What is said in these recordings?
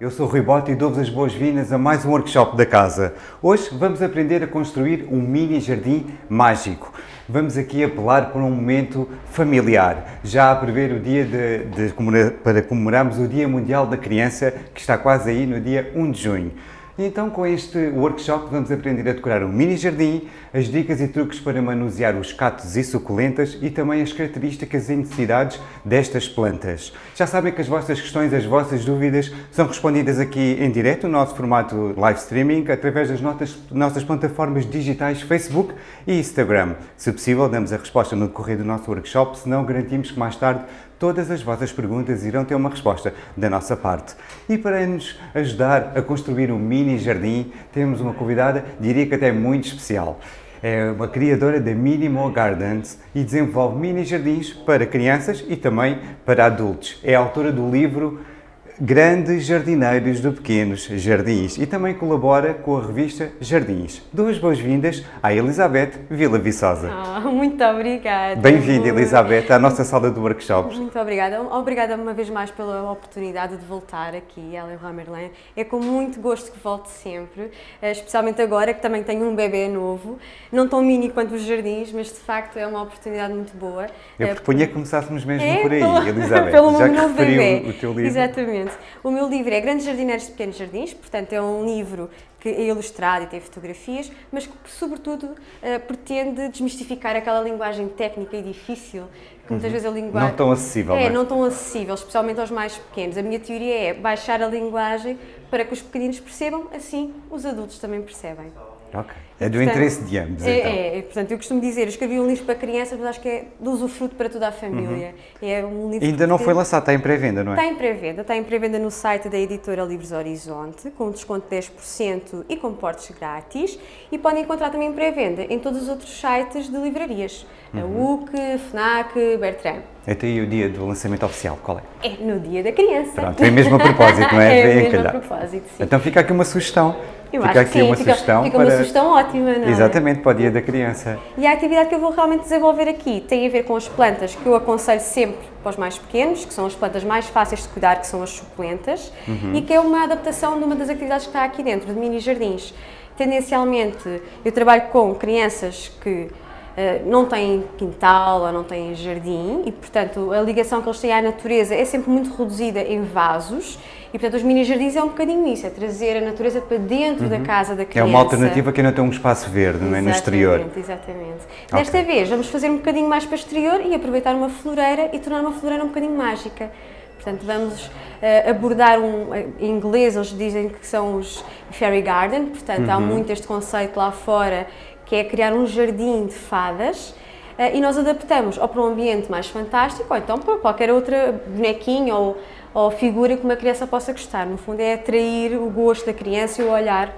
Eu sou o Rui Bota e dou-vos as boas-vindas a mais um workshop da casa. Hoje vamos aprender a construir um mini jardim mágico. Vamos aqui apelar para um momento familiar, já a prever o dia de, de, para comemorarmos o Dia Mundial da Criança, que está quase aí no dia 1 de junho. E então com este workshop vamos aprender a decorar um mini jardim, as dicas e truques para manusear os cactos e suculentas e também as características e necessidades destas plantas. Já sabem que as vossas questões, as vossas dúvidas são respondidas aqui em direto, no nosso formato live streaming, através das nossas, nossas plataformas digitais Facebook e Instagram. Se possível, damos a resposta no decorrer do nosso workshop, senão garantimos que mais tarde todas as vossas perguntas irão ter uma resposta da nossa parte. E para nos ajudar a construir um mini jardim, temos uma convidada, diria que até muito especial. É uma criadora da Minimal Gardens e desenvolve mini jardins para crianças e também para adultos. É autora do livro Grandes Jardineiros de Pequenos Jardins e também colabora com a revista Jardins. Duas boas-vindas à Elizabeth Vila Viçosa. Oh, muito obrigada. Bem-vinda, Elizabeth, à nossa sala de workshops. Muito obrigada. Obrigada uma vez mais pela oportunidade de voltar aqui, Ellen Ramerlin. É com muito gosto que volto sempre, eh, especialmente agora que também tenho um bebê novo, não tão mini quanto os jardins, mas de facto é uma oportunidade muito boa. Eu eh, propunha que começássemos mesmo é, por aí, Elizabeth, pelo já que referiu bebê. o teu livro. Exatamente. O meu livro é Grandes Jardineiros de Pequenos Jardins, portanto é um livro que é ilustrado e tem fotografias, mas que sobretudo uh, pretende desmistificar aquela linguagem técnica e difícil que muitas vezes a linguagem... Não tão acessível, É, não é? não tão acessível, especialmente aos mais pequenos. A minha teoria é baixar a linguagem para que os pequeninos percebam, assim os adultos também percebem. Ok. É do Portanto, interesse de ambos, é, então. É, portanto, eu costumo dizer, eu escrevi um livro para crianças, mas acho que é de usufruto para toda a família. É um livro Ainda não foi lançado, está em pré-venda, não é? Está em pré-venda, está em pré-venda no site da editora Livros Horizonte, com desconto de 10% e com portes grátis. E podem encontrar também em pré-venda em todos os outros sites de livrarias, a UC, FNAC, Bertrand. Até aí o dia do lançamento oficial, qual é? É no dia da criança. Pronto, é mesmo a propósito, não é? é Vem mesmo a calhar. propósito, sim. Então fica aqui uma sugestão. Eu fica aqui sim, uma fica, sugestão fica para... uma sugestão ótima, não é? Exatamente, para o dia da criança. E a atividade que eu vou realmente desenvolver aqui tem a ver com as plantas que eu aconselho sempre para os mais pequenos, que são as plantas mais fáceis de cuidar, que são as suculentas, e que é uma adaptação de uma das atividades que está aqui dentro, de mini jardins. Tendencialmente, eu trabalho com crianças que não têm quintal ou não têm jardim e, portanto, a ligação que eles têm à natureza é sempre muito reduzida em vasos e, portanto, os mini jardins é um bocadinho isso, é trazer a natureza para dentro da casa da criança. É uma alternativa que ainda tem um espaço verde, não é? No exterior. Exatamente, exatamente. Desta vez vamos fazer um bocadinho mais para o exterior e aproveitar uma floreira e tornar uma floreira um bocadinho mágica. Portanto, vamos eh, abordar um, eh, em inglês eles dizem que são os fairy garden, portanto há muito este conceito lá fora que é criar um jardim de fadas eh, e nós adaptamos ou para um ambiente mais fantástico ou então para qualquer outra bonequinha ou, ou figura que uma criança possa gostar. No fundo é atrair o gosto da criança e o olhar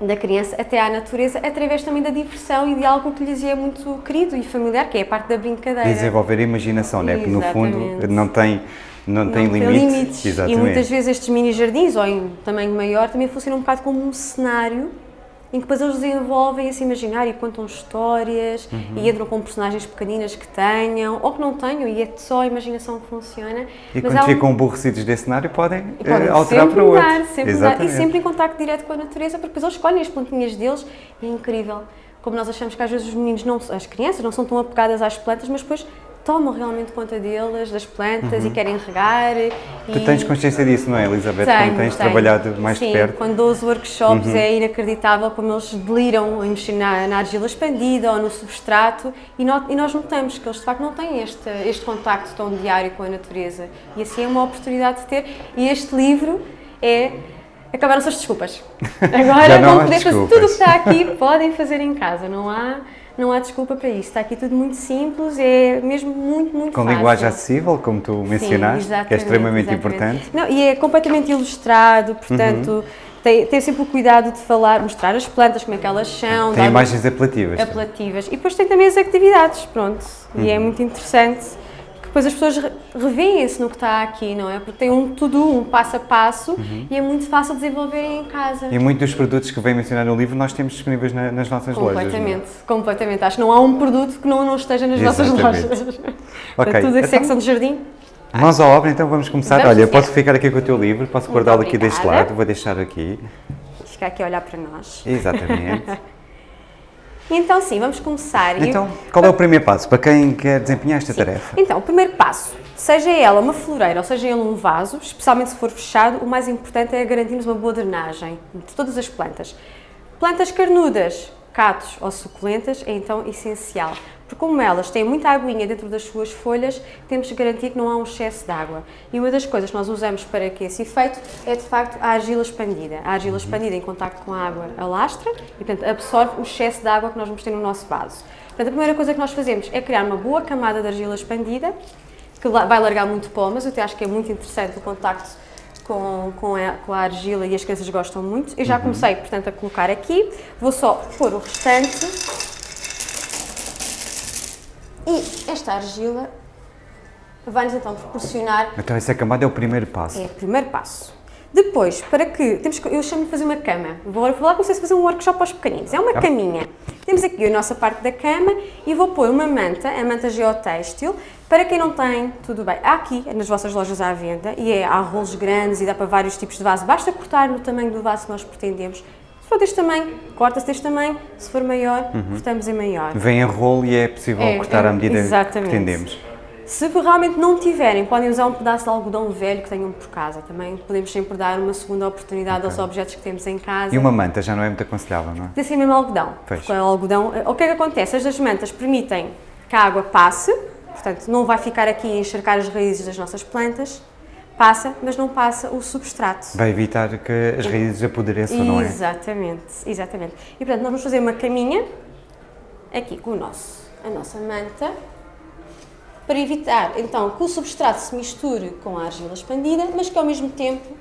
da criança até à natureza, através também da diversão e de algo que lhes é muito querido e familiar, que é a parte da brincadeira. Desenvolver a imaginação, não é? Porque no fundo não tem, não tem Não tem limites. limites. Exatamente. E muitas vezes estes mini jardins, ou em tamanho maior, também funcionam um bocado como um cenário em que depois eles desenvolvem esse imaginário e contam histórias Uhum. e entram com personagens pequeninas que tenham ou que não tenham e é só a imaginação que funciona. E quando um- ficam aborrecidos desse cenário podem, e podem eh, alterar para outro. mudar, sempre mudar. E sempre em contacto direto com a natureza, porque depois eles escolhem as plantinhas deles e é incrível. Como nós achamos que às vezes os meninos, não, as crianças, não são tão apegadas às plantas, mas depois tomam realmente conta delas, das plantas e querem regar. Uhum. Tu e... tens consciência disso, não é, Elizabeth? Tenho, quando tens tenho. trabalhado mais Sim, de perto. Uhum. quando dou os workshops é inacreditável como eles deliram em mexer na, na argila expandida ou no substrato e, no- e nós notamos que eles de facto não têm este, este contacto tão diário com a natureza e assim é uma oportunidade de ter e este livro é... Acabaram-se as desculpas. Agora vão poder fazer tudo o que está aqui, podem fazer em casa, não há, não há desculpa para isso. Está aqui tudo muito simples, é mesmo muito, muito Com fácil. linguagem acessível, como tu mencionaste, Sim, que é extremamente exatamente. importante. Não, e é completamente ilustrado, portanto, tem, tem sempre o cuidado de falar, mostrar as plantas, como é que elas são, Tem imagens apelativas. apelativas. E depois tem também as atividades, pronto. E Uhum. é muito interessante depois as pessoas re- revêem-se no que está aqui, não é? Porque tem um tudo, um passo a passo e é muito fácil desenvolverem em casa. Uhum. E muitos dos produtos que vem mencionar no livro nós temos disponíveis na- nas nossas lojas. não é? Completamente, completamente. Acho que não há um produto que não, não esteja nas nossas Exatamente. lojas. Ok, Tudo a então- secção de jardim. Mãos à obra, então vamos começar. Vamos Olha, posso ficar aqui com o teu livro, posso guardá-lo aqui deste lado, vou deixar aqui. Ficar aqui a olhar para nós. Exatamente. Então sim, vamos começar. Então, qual é o primeiro passo para quem quer desempenhar esta tarefa? Então, o primeiro passo, seja ela uma floreira ou seja ele um vaso, especialmente se for fechado, o mais importante é garantirmos uma boa drenagem de todas as plantas. Plantas carnudas, catos ou suculentas é então essencial, porque como elas têm muita aguinha dentro das suas folhas, temos que garantir que não há um excesso de água. E uma das coisas que nós usamos para que esse efeito é de facto a argila expandida. A argila expandida em contacto com a água alastra e portanto absorve o excesso de água que nós vamos ter no nosso vaso. Portanto, a primeira coisa que nós fazemos é criar uma boa camada de argila expandida, que vai largar muito pó, mas eu até acho que é muito interessante o contacto com, com, a, com a argila e as crianças gostam muito. Eu já comecei, portanto, a colocar aqui. Vou só pôr o restante. E esta argila vai-nos então proporcionar Então, essa camada é o primeiro passo. é o primeiro passo. Depois, para que. Temos que eu chamo de fazer uma cama. Vou falar com vocês fazer um workshop aos pequeninos. É uma caminha. Temos aqui a nossa parte da cama e vou pôr uma manta, a manta geotêxtil. Para quem não tem, tudo bem. Há aqui nas vossas lojas à venda e é, há rolos grandes e dá para vários tipos de vaso. Basta cortar no tamanho do vaso que nós pretendemos. Se for deste tamanho, corta-se deste tamanho. Se for maior, cortamos em maior. Vem em rolo e é possível É, cortar é, à medida exatamente. que pretendemos. Se realmente não tiverem, podem usar um pedaço de algodão velho que tenham por casa. Também podemos sempre dar uma segunda oportunidade aos objetos que temos em casa. E uma manta já não é muito aconselhável, não é? De ser mesmo algodão. Pois. Porque o algodão, o que é que acontece? As das mantas permitem que a água passe, portanto não vai ficar aqui a encharcar as raízes das nossas plantas, passa, mas não passa o substrato. Vai evitar que as raízes apodreçam, não é? Exatamente, exatamente. E portanto nós vamos fazer uma caminha aqui com o nosso, a nossa manta para evitar então que o substrato se misture com a argila expandida, mas que ao mesmo tempo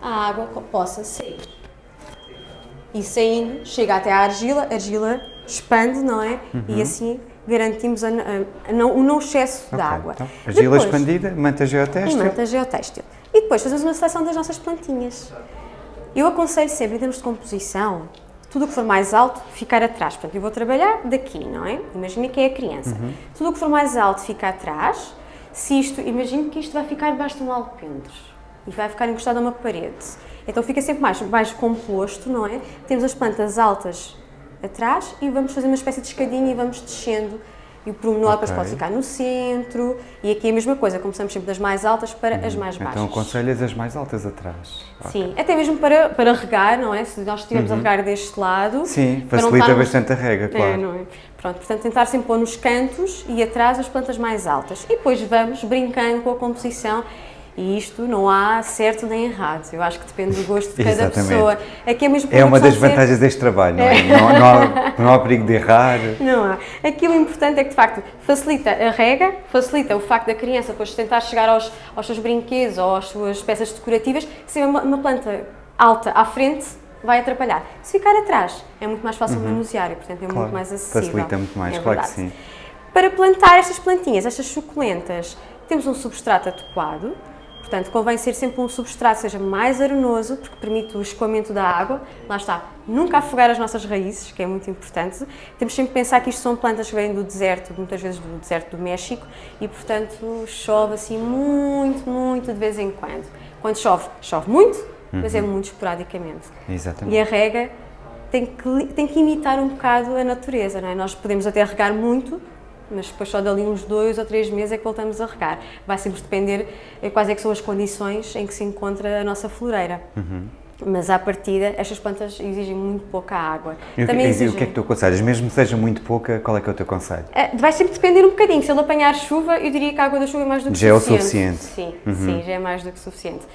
a água possa sair. E saindo, chega até à argila, a argila expande, não é? E assim garantimos a, a- a não, o não excesso de Ok, água. Então, argila expandida, manta e geotextil. manta geotextil. E depois fazemos uma seleção das nossas plantinhas. Eu aconselho sempre, em termos de composição, tudo o que for mais alto, ficar atrás. Portanto, eu vou trabalhar daqui, não é? Imagina que é a criança. Tudo o que for mais alto fica atrás. Se isto, imagino que isto vai ficar debaixo de um alpendre e vai ficar encostado a uma parede. Então fica sempre mais, mais composto, não é? Temos as plantas altas atrás e vamos fazer uma espécie de escadinha e vamos descendo. E o pormenor depois Ok. pode ficar no centro. E aqui é a mesma coisa, começamos sempre das mais altas para as mais baixas. Então aconselhas as mais altas atrás. Sim, até mesmo para, para regar, não é? Se nós estivermos a regar deste lado. Uhum. Sim, facilita estarmos- bastante a rega, claro. É, não é? Pronto, portanto, tentar sempre pôr nos cantos e atrás as plantas mais altas. E depois vamos brincando com a composição. E isto não há certo nem errado. Eu acho que depende do gosto de cada Exatamente. pessoa. Aqui é mesmo É uma das ser- vantagens deste trabalho, não é? Não, não há, não há perigo de errar. Não há. Aquilo importante é que, de facto, facilita a rega, facilita o facto da criança depois tentar chegar aos, aos seus brinquedos ou às suas peças decorativas. Se tiver uma, uma planta alta à frente, vai atrapalhar. Se ficar atrás, é muito mais fácil manusear e, portanto, é Claro, muito mais acessível. facilita muito mais, É claro que sim. Para plantar estas plantinhas, estas suculentas, temos um substrato adequado. Portanto, convém ser sempre um substrato seja mais arenoso, porque permite o escoamento da água. Lá está, nunca afogar as nossas raízes, que é muito importante. Temos sempre que pensar que isto são plantas que vêm do deserto, muitas vezes do deserto do México, e portanto chove assim muito, muito de vez em quando. Quando chove, chove muito, mas é muito esporadicamente. Exatamente. E a rega tem que, tem que imitar um bocado a natureza, não é? Nós podemos até regar muito, mas depois só dali uns dois ou três meses é que voltamos a regar. Vai sempre depender eh, quais é que são as condições em que se encontra a nossa floreira. Mas à partida, estas plantas exigem muito pouca água. E Também e o que é que tu aconselhas? Mesmo que seja muito pouca, qual é que é o teu conselho? Eh, Vai sempre depender um bocadinho. Se ele apanhar chuva, eu diria que a água da chuva é mais do que Já é o suficiente. suficiente. Uhum. Sim, sim, já é mais do que suficiente.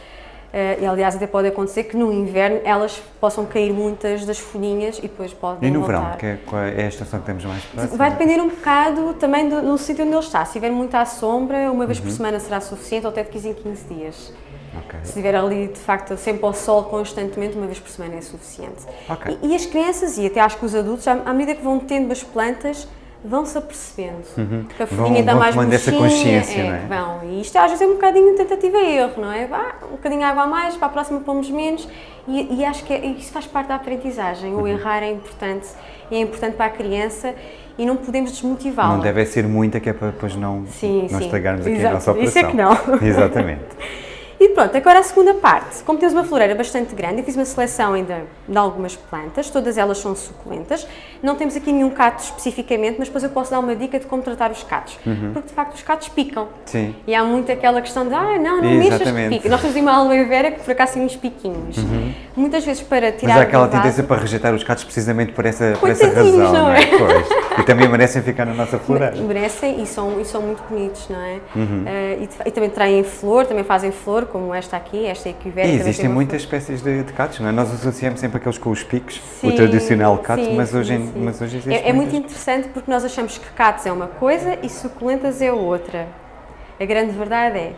Eh, e aliás, até pode acontecer que no inverno elas possam cair muitas das folhinhas e depois podem E no voltar. verão, que é, é a estação que temos mais próxima? Vai depender um bocado também do, do sítio onde ele está. Se estiver muito à sombra, uma vez Uhum. por semana será suficiente, ou até de 15 em 15 dias. Ok. Se estiver ali, de facto, sempre ao sol constantemente, uma vez por semana é suficiente. Ok. E, e as crianças, e até acho que os adultos, à, à medida que vão tendo as plantas, vão-se apercebendo Uhum. que a folhinha está vão mais tomando essa consciência, é, não é? Vão. E isto às vezes é um bocadinho tentativa e erro, não é? Vá, um bocadinho água a mais, para a próxima pomos menos e, e acho que é- isso faz parte da aprendizagem. Uhum. O errar é importante, é importante para a criança e não podemos desmotivá-la. Não deve ser muita que é para depois não, Sim, não sim. estragarmos aqui a Exato. nossa operação. Isso é que não. Exatamente. E pronto, agora a segunda parte. Como temos uma floreira bastante grande, eu fiz uma seleção ainda de algumas plantas, todas elas são suculentas. Não temos aqui nenhum cato especificamente, mas depois eu posso dar uma dica de como tratar os catos. Porque de facto os catos picam. Sim. E há muito aquela questão de, ah, não, não mexas que pica. Nós temos uma aloe vera que por acaso tem uns piquinhos. Muitas vezes para tirar Mas há aquela tendência para rejeitar os gatos precisamente por essa, por essa razão, não não é? é? Pois. E também merecem ficar na nossa floreira. merecem e são, e são muito bonitos, não é? Uhum. Eh, e, e também traem flor, também fazem flor, como esta aqui, esta equivera. E existem muitas espécies de, de catos, não é? Nós associamos sempre aqueles com os picos, o Sim, tradicional cato, sim, mas, hoje, sim. mas hoje existe É, é muito interessante porque nós achamos que catos é uma coisa e suculentas é outra. A grande verdade é,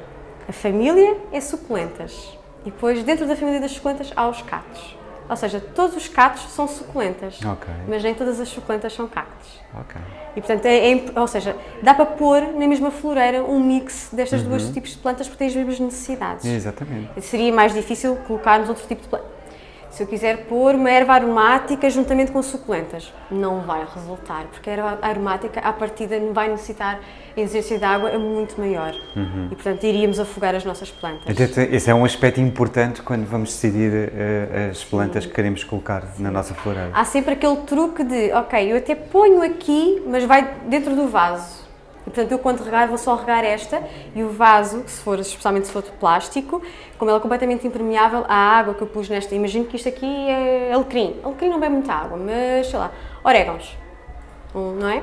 a família é suculentas. E depois, dentro da família das suculentas, há os catos. Ou seja, todos os catos são suculentas, Ok. mas nem todas as suculentas são cactos. Ok. E portanto, é, é ou seja, dá para pôr na mesma floreira um mix destas duas tipos de plantas porque têm as mesmas necessidades. Exatamente. Seria mais difícil colocarmos outro tipo de planta. Se eu quiser pôr uma erva aromática juntamente com suculentas, não vai resultar, porque a erva aromática, à partida, vai necessitar a exigência de água é muito maior. E, portanto, iríamos afogar as nossas plantas. Então, Esse é um aspecto importante quando vamos decidir eh, as plantas que queremos colocar na nossa floreira. Há sempre aquele truque de, ok, eu até ponho aqui, mas vai dentro do vaso. E, portanto, eu quando regar vou só regar esta e o vaso, se for, especialmente se for de plástico, como ele é completamente impermeável, a água que eu pus nesta, imagino que isto aqui é alecrim. Alecrim não bebe muita água, mas sei lá, orégãos, não é?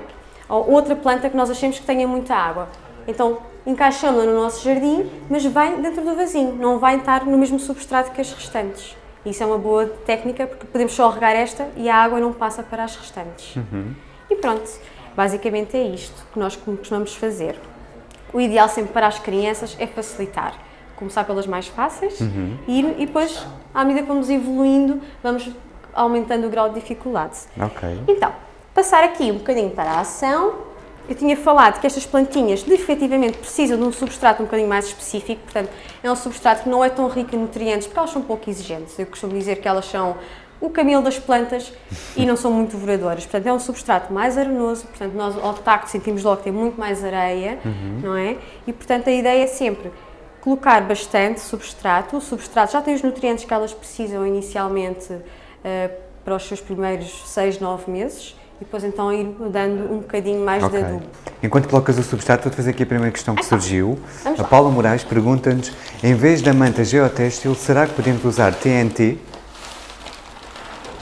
Ou outra planta que nós achemos que tenha muita água. Então, encaixamos-la no nosso jardim, mas vai dentro do vasinho, não vai estar no mesmo substrato que as restantes. Isso é uma boa técnica porque podemos só regar esta e a água não passa para as restantes. E pronto, basicamente é isto que nós costumamos fazer. O ideal sempre para as crianças é facilitar. Começar pelas mais fáceis e, ir- e depois, à medida que vamos evoluindo, vamos aumentando o grau de dificuldade. Ok. Então, passar aqui um bocadinho para a ação. Eu tinha falado que estas plantinhas efetivamente precisam de um substrato um bocadinho mais específico, portanto, é um substrato que não é tão rico em nutrientes, porque elas são pouco exigentes. Eu costumo dizer que elas são o camelo das plantas e não são muito devoradoras. Portanto, é um substrato mais arenoso, portanto, nós ao tacto sentimos logo que tem muito mais areia, não é? E, portanto, a ideia é sempre colocar bastante substrato. O substrato já tem os nutrientes que elas precisam inicialmente eh, para os seus primeiros 6, 9 meses e depois então ir dando um bocadinho mais Ok. de adubo. Enquanto colocas o substrato, vou fazer aqui a primeira questão que surgiu. Vamos A lá. Paula Moraes pergunta-nos, em vez da manta geotextil, será que podemos usar TNT?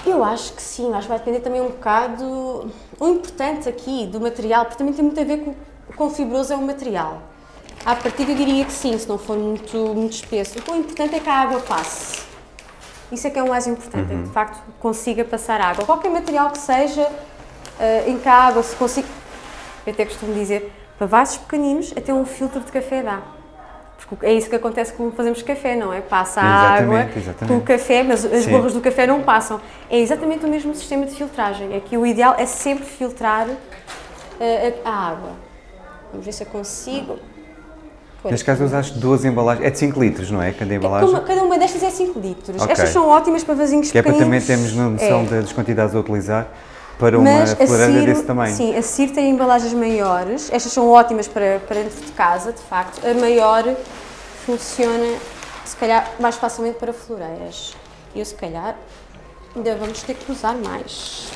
Eu acho que sim, acho que vai depender também um bocado. O importante aqui do material, porque também tem muito a ver com o quão fibroso é o material. À partida eu diria que sim, se não for muito, muito espesso. O importante é que a água passe. Isso é que é o mais importante, é que de facto consiga passar água. Qualquer material que seja, eh, em que a água se consiga. Eu até costumo dizer, para vasos pequeninos, até um filtro de café dá. Porque é isso que acontece quando fazemos café, não é? Passa a água Exatamente, o café, mas as Sim. borras do café não passam. É exatamente o mesmo sistema de filtragem. É que o ideal é sempre filtrar eh, a, a água. Vamos ver se eu consigo. Pois. Neste caso usaste duas embalagens, é de 5 litros, não é? Cada embalagem. Cada, cada uma destas é 5 litros. Ok. Estas são ótimas para vasinhos Que é para também termos noção É. da- das quantidades a utilizar para uma Mas a floreira Ciro, desse tamanho. sim, a Ciro tem embalagens maiores. Estas são ótimas para, para dentro de casa, de facto. A maior funciona, se calhar, mais facilmente para floreiras. E eu, se calhar, ainda vamos ter que usar mais.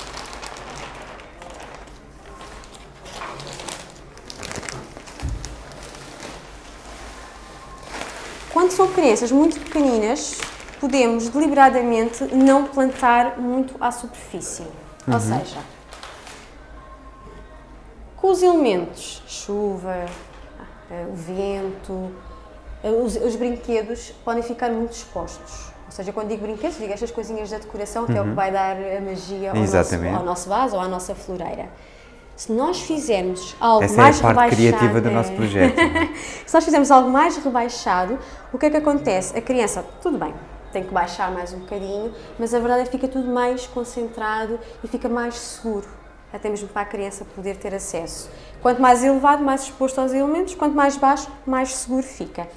Quando são crianças muito pequeninas, podemos deliberadamente não plantar muito à superfície. Ou seja, com os elementos, chuva, eh, o vento, eh, os, os brinquedos podem ficar muito expostos. Ou seja, quando digo brinquedos, digo estas coisinhas da decoração, que é o que vai dar a magia ao nosso, ao nosso vaso ou à nossa floreira. Se nós fizermos algo Essa mais é a parte rebaixado, criativa do nosso projeto. Se nós fizermos algo mais rebaixado, o que é que acontece? A criança, tudo bem, tem que baixar mais um bocadinho, mas a verdade é que fica tudo mais concentrado e fica mais seguro. até mesmo para a criança poder ter acesso. Quanto mais elevado, mais exposto aos elementos, quanto mais baixo, mais seguro fica.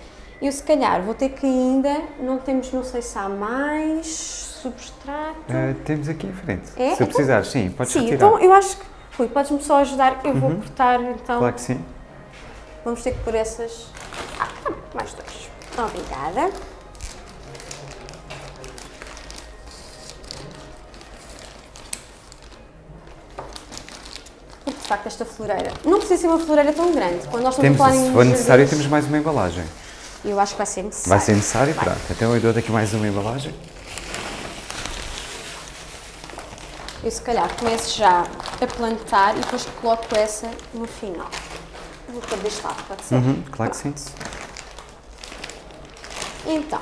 Eu se calhar vou ter que ainda, não temos, não sei se há mais substrato. Uh, temos aqui em frente. É? Se então, precisar, sim, podes sim, retirar. então eu acho que, Rui, podes-me só ajudar, eu vou cortar então. Claro que sim. Vamos ter que pôr essas. Ah, mais dois. Obrigada. De facto esta floreira não precisa ser uma floreira tão grande. Quando nós estamos Temos, a falar em se for necessário, temos mais uma embalagem. Eu acho que vai ser necessário. Vai ser necessário? Vai. Pronto. Então eu dou-te aqui mais uma embalagem. Eu se calhar começo já a plantar e depois coloco essa no final. Vou pôr deste lado, pode ser? Uhum, claro que sim. Então,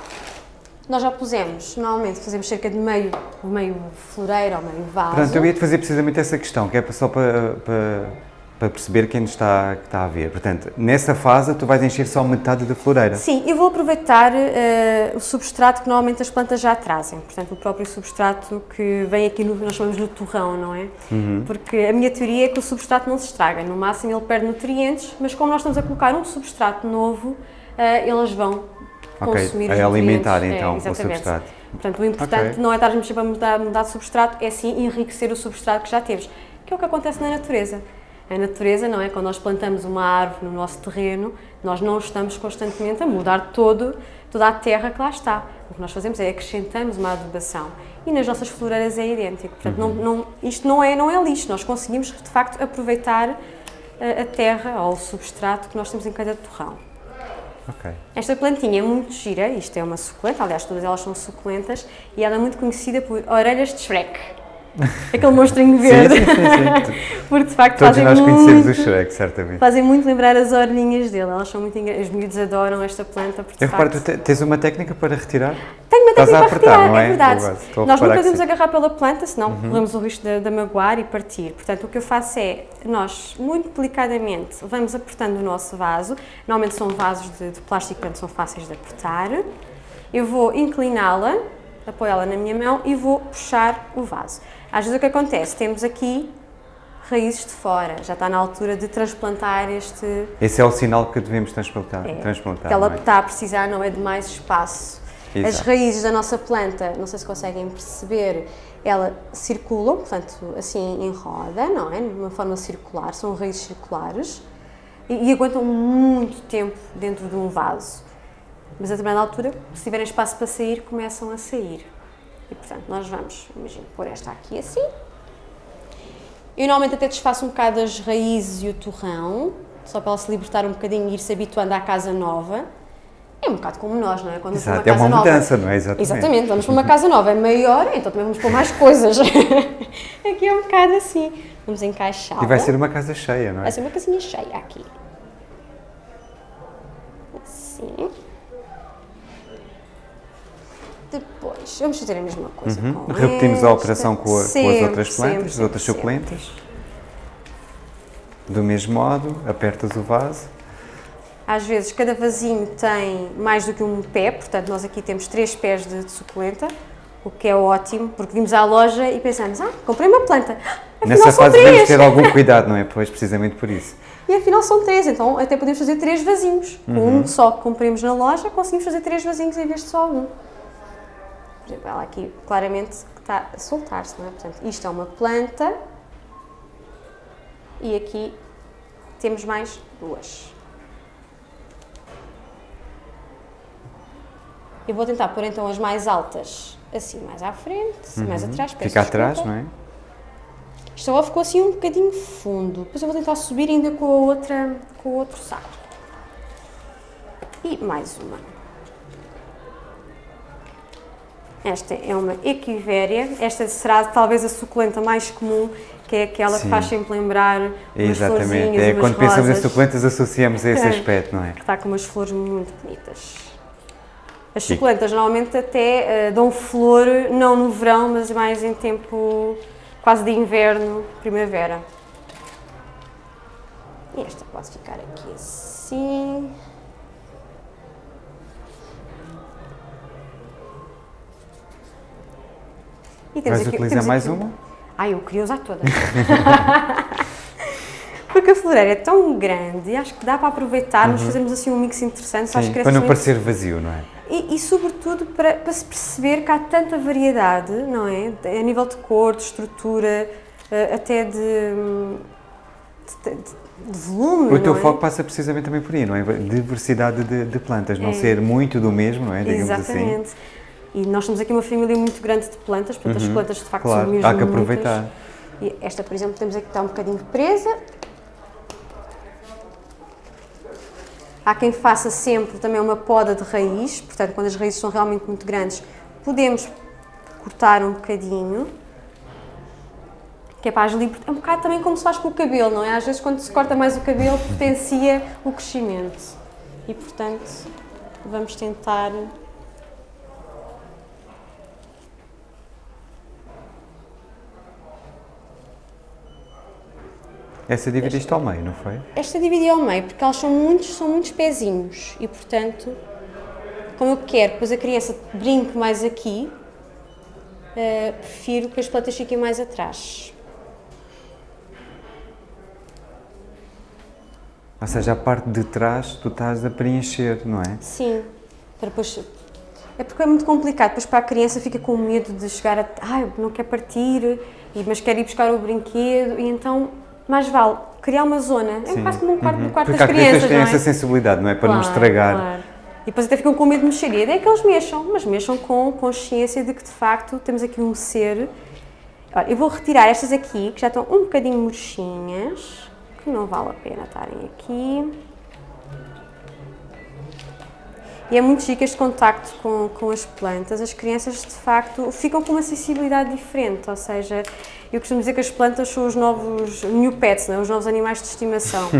nós já pusemos, normalmente fazemos cerca de meio, meio floreiro ou meio vaso. Pronto, eu ia-te fazer precisamente essa questão, que é só para, para, para perceber quem nos está, que está a ver. Portanto, nessa fase tu vais encher só metade da floreira. Sim, eu vou aproveitar eh, o substrato que normalmente as plantas já trazem, portanto o próprio substrato que vem aqui no, nós chamamos no torrão, não é? Uhum. Porque a minha teoria é que o substrato não se estraga, no máximo ele perde nutrientes, mas como nós estamos a colocar um substrato novo, eh, eles vão Ok, consumir a os alimentar, então, o exatamente. substrato. Portanto, o importante Ok. não é estarmos sempre a mudar, mudar de substrato, é sim enriquecer o substrato que já temos, que é o que acontece na natureza. A natureza, não é? Quando nós plantamos uma árvore no nosso terreno, nós não estamos constantemente a mudar todo, toda a terra que lá está. O que nós fazemos é acrescentamos uma adubação. E nas nossas floreiras é idêntico. Portanto, não, não, isto não é, não é lixo, nós conseguimos de facto aproveitar a, a terra ou o substrato que nós temos em cada torrão. Ok. Esta plantinha é muito gira, isto é uma suculenta, aliás todas elas são suculentas, e ela é muito conhecida por orelhas de Shrek. Aquele monstrinho verde. Sim, sim, sim, sim. Porque de facto Todos fazem nós conhecemos o muito, Shrek, certamente. fazem muito lembrar as orelhinhas dele, elas são muito engra... Os miúdos adoram esta planta, porque Eu reparo, tu te- tens uma técnica para retirar? Tenho uma Estás técnica para apertar, retirar, não é? é verdade. Estou Nós nunca devemos sim. Uhum. agarrar pela planta, senão corremos o risco de, de magoar e partir. Portanto, o que eu faço é, nós, muito delicadamente, vamos apertando o nosso vaso. Normalmente são vasos de, de plástico, portanto são fáceis de apertar. Eu vou incliná-la, apoiá-la na minha mão e vou puxar o vaso. Às vezes o que acontece, temos aqui raízes de fora, já está na altura de transplantar este, Esse é o sinal que devemos transplantar. é, transplantar que ela é? está a precisar, não é de mais espaço. As Exato. raízes da nossa planta, não sei se conseguem perceber, ela circulam, portanto, assim em roda, não é? De uma forma circular, são raízes circulares e, e aguentam muito tempo dentro de um vaso. Mas a determinada altura, se tiverem espaço para sair, começam a sair. E portanto, nós vamos, imagina, pôr esta aqui assim. Eu normalmente até desfaço um bocado as raízes e o torrão, só para ela se libertar um bocadinho e ir se habituando à casa nova. É um bocado como nós, não é? Quando Exato, é casa uma nova. mudança, não é? Exatamente. Exatamente, vamos para uma casa nova, é maior, então também vamos pôr mais coisas. aqui é um bocado assim. Vamos encaixar. E vai ser uma casa cheia, não é? Vai ser uma casinha cheia aqui. Assim. Depois, vamos fazer a mesma coisa Uhum. Repetimos a esta. operação com, a- com as Sempre, outras plantas, sempre, as outras sempre, suculentas. Do mesmo modo, apertas o vaso. Às vezes cada vasinho tem mais do que um pé, portanto nós aqui temos três pés de, de suculenta, o que é ótimo, porque vimos à loja e pensamos, ah, comprei uma planta, afinal Nessa são fase devemos ter algum cuidado, não é? Pois, precisamente por isso. E afinal são três, então até podemos fazer três vasinhos. Uhum. um só que compramos na loja, conseguimos fazer três vasinhos em vez de só um. Por exemplo, ela aqui claramente está a soltar-se, não é? Portanto, isto é uma planta e aqui temos mais duas. Eu vou tentar pôr então as mais altas assim mais à frente, mais atrás. peço Uhum. Fica atrás, desculpa. não é? Isto agora ficou assim um bocadinho fundo. Depois eu vou tentar subir ainda com, a outra, com o outro saco. E mais uma. Esta é uma equivéria. Esta será talvez a suculenta mais comum, que é aquela Sim. que faz sempre lembrar umas Exatamente. florzinhas É, umas quando pensamos em rosas. suculentas associamos a esse aspecto, não é? Que está com umas flores muito bonitas. As suculentas normalmente até eh, dão flor, não no verão, mas mais em tempo quase de inverno, primavera. E esta pode ficar aqui assim. E temos Vais aqui- utilizar temos mais aqui- uma? Ah, eu queria usar todas. Porque a floreira é tão grande e acho que dá para aproveitarmos, uhum. fazermos assim um mix interessante Sim, para não parecer vazio, não é? E, e, sobretudo para, para, se perceber que há tanta variedade, não é? A nível de cor, de estrutura, eh, até de, de, de volume. O teu é? foco passa precisamente também por aí, não é? Diversidade de, de plantas, não é. ser muito do mesmo, não é? Digamos assim. Exatamente. Assim. E nós temos aqui uma família muito grande de plantas, portanto uhum. as plantas de facto claro, são mesmo há que aproveitar. Muitas. E esta, por exemplo, temos aqui que está um bocadinho presa, Há quem faça sempre também uma poda de raiz, portanto, quando as raízes são realmente muito grandes, podemos cortar um bocadinho, que é para as É um bocado também como se faz com o cabelo, não é? Às vezes, quando se corta mais o cabelo, potencia o crescimento. E, portanto, vamos tentar Essa dividiste ao meio, não foi? Esta dividi ao meio, porque elas são muitos, são muitos pezinhos e, portanto, como eu quero, depois a criança brinque mais aqui, uh, prefiro que as plantas fiquem mais atrás. Ou seja, a parte de trás tu estás a preencher, não é? Sim, para depois... É porque é muito complicado, depois para a criança fica com medo de chegar a... Ai, não quer partir, mas quer ir buscar o brinquedo, e então mais vale criar uma zona, é quase como um quarto, uhum. quarto Porque das crianças, têm é? essa sensibilidade, não é? Para claro, não estragar. Claro. E depois até ficam com medo de mexer. E a ideia é que eles mexam, mas mexam com consciência de que de facto temos aqui um ser. Olha, eu vou retirar estas aqui, que já estão um bocadinho murchinhas, que não vale a pena estarem aqui. E é muito chique este contacto com, com as plantas. As crianças, de facto, ficam com uma sensibilidade diferente, ou seja, eu costumo dizer que as plantas são os novos new pets, não é? os novos animais de estimação.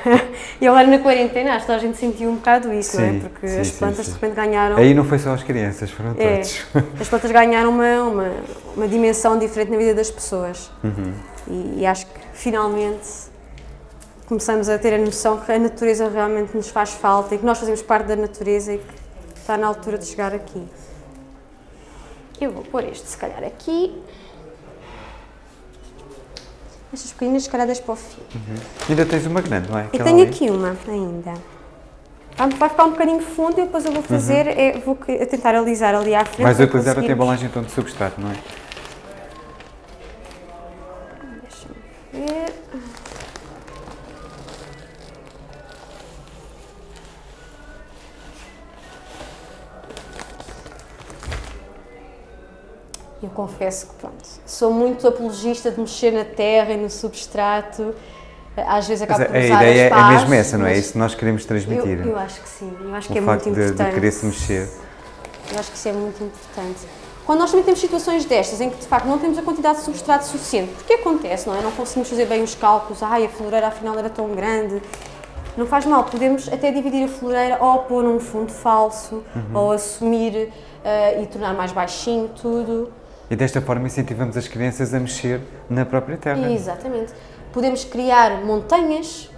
e agora na quarentena acho que a gente sentiu um bocado isso, sim, não é? Porque sim, as plantas sim, de repente ganharam... Aí não foi só as crianças, foram é, todos. as plantas ganharam uma, uma, uma, dimensão diferente na vida das pessoas. Uhum. E, e acho que finalmente começamos a ter a noção que a natureza realmente nos faz falta e que nós fazemos parte da natureza e que está na altura de chegar aqui. Eu vou pôr este, se calhar, aqui. Estas pequeninas, calhar, para o fim. Uhum. Ainda tens uma grande, não é? Eu tenho ali. aqui uma ainda. Vai ficar um bocadinho fundo e depois eu vou fazer, uhum. é, vou tentar alisar ali à frente. Vais utilizar a embalagem então de substrato, não é? Confesso que, pronto, sou muito apologista de mexer na terra e no substrato. Às vezes acabo por usar A ideia é mesmo essa, não é? Isso que nós queremos transmitir. Eu, eu acho que sim, eu acho o que é muito importante. de querer-se mexer. Eu acho que isso é muito importante. Quando nós também temos situações destas, em que de facto não temos a quantidade de substrato suficiente, porque acontece, não é? Não conseguimos fazer bem os cálculos, ai, a floreira afinal era tão grande. Não faz mal, podemos até dividir a floreira ou pôr um fundo falso, uhum. ou assumir uh, e tornar mais baixinho tudo. E desta forma incentivamos as crianças a mexer na própria terra. Exatamente. Podemos criar montanhas,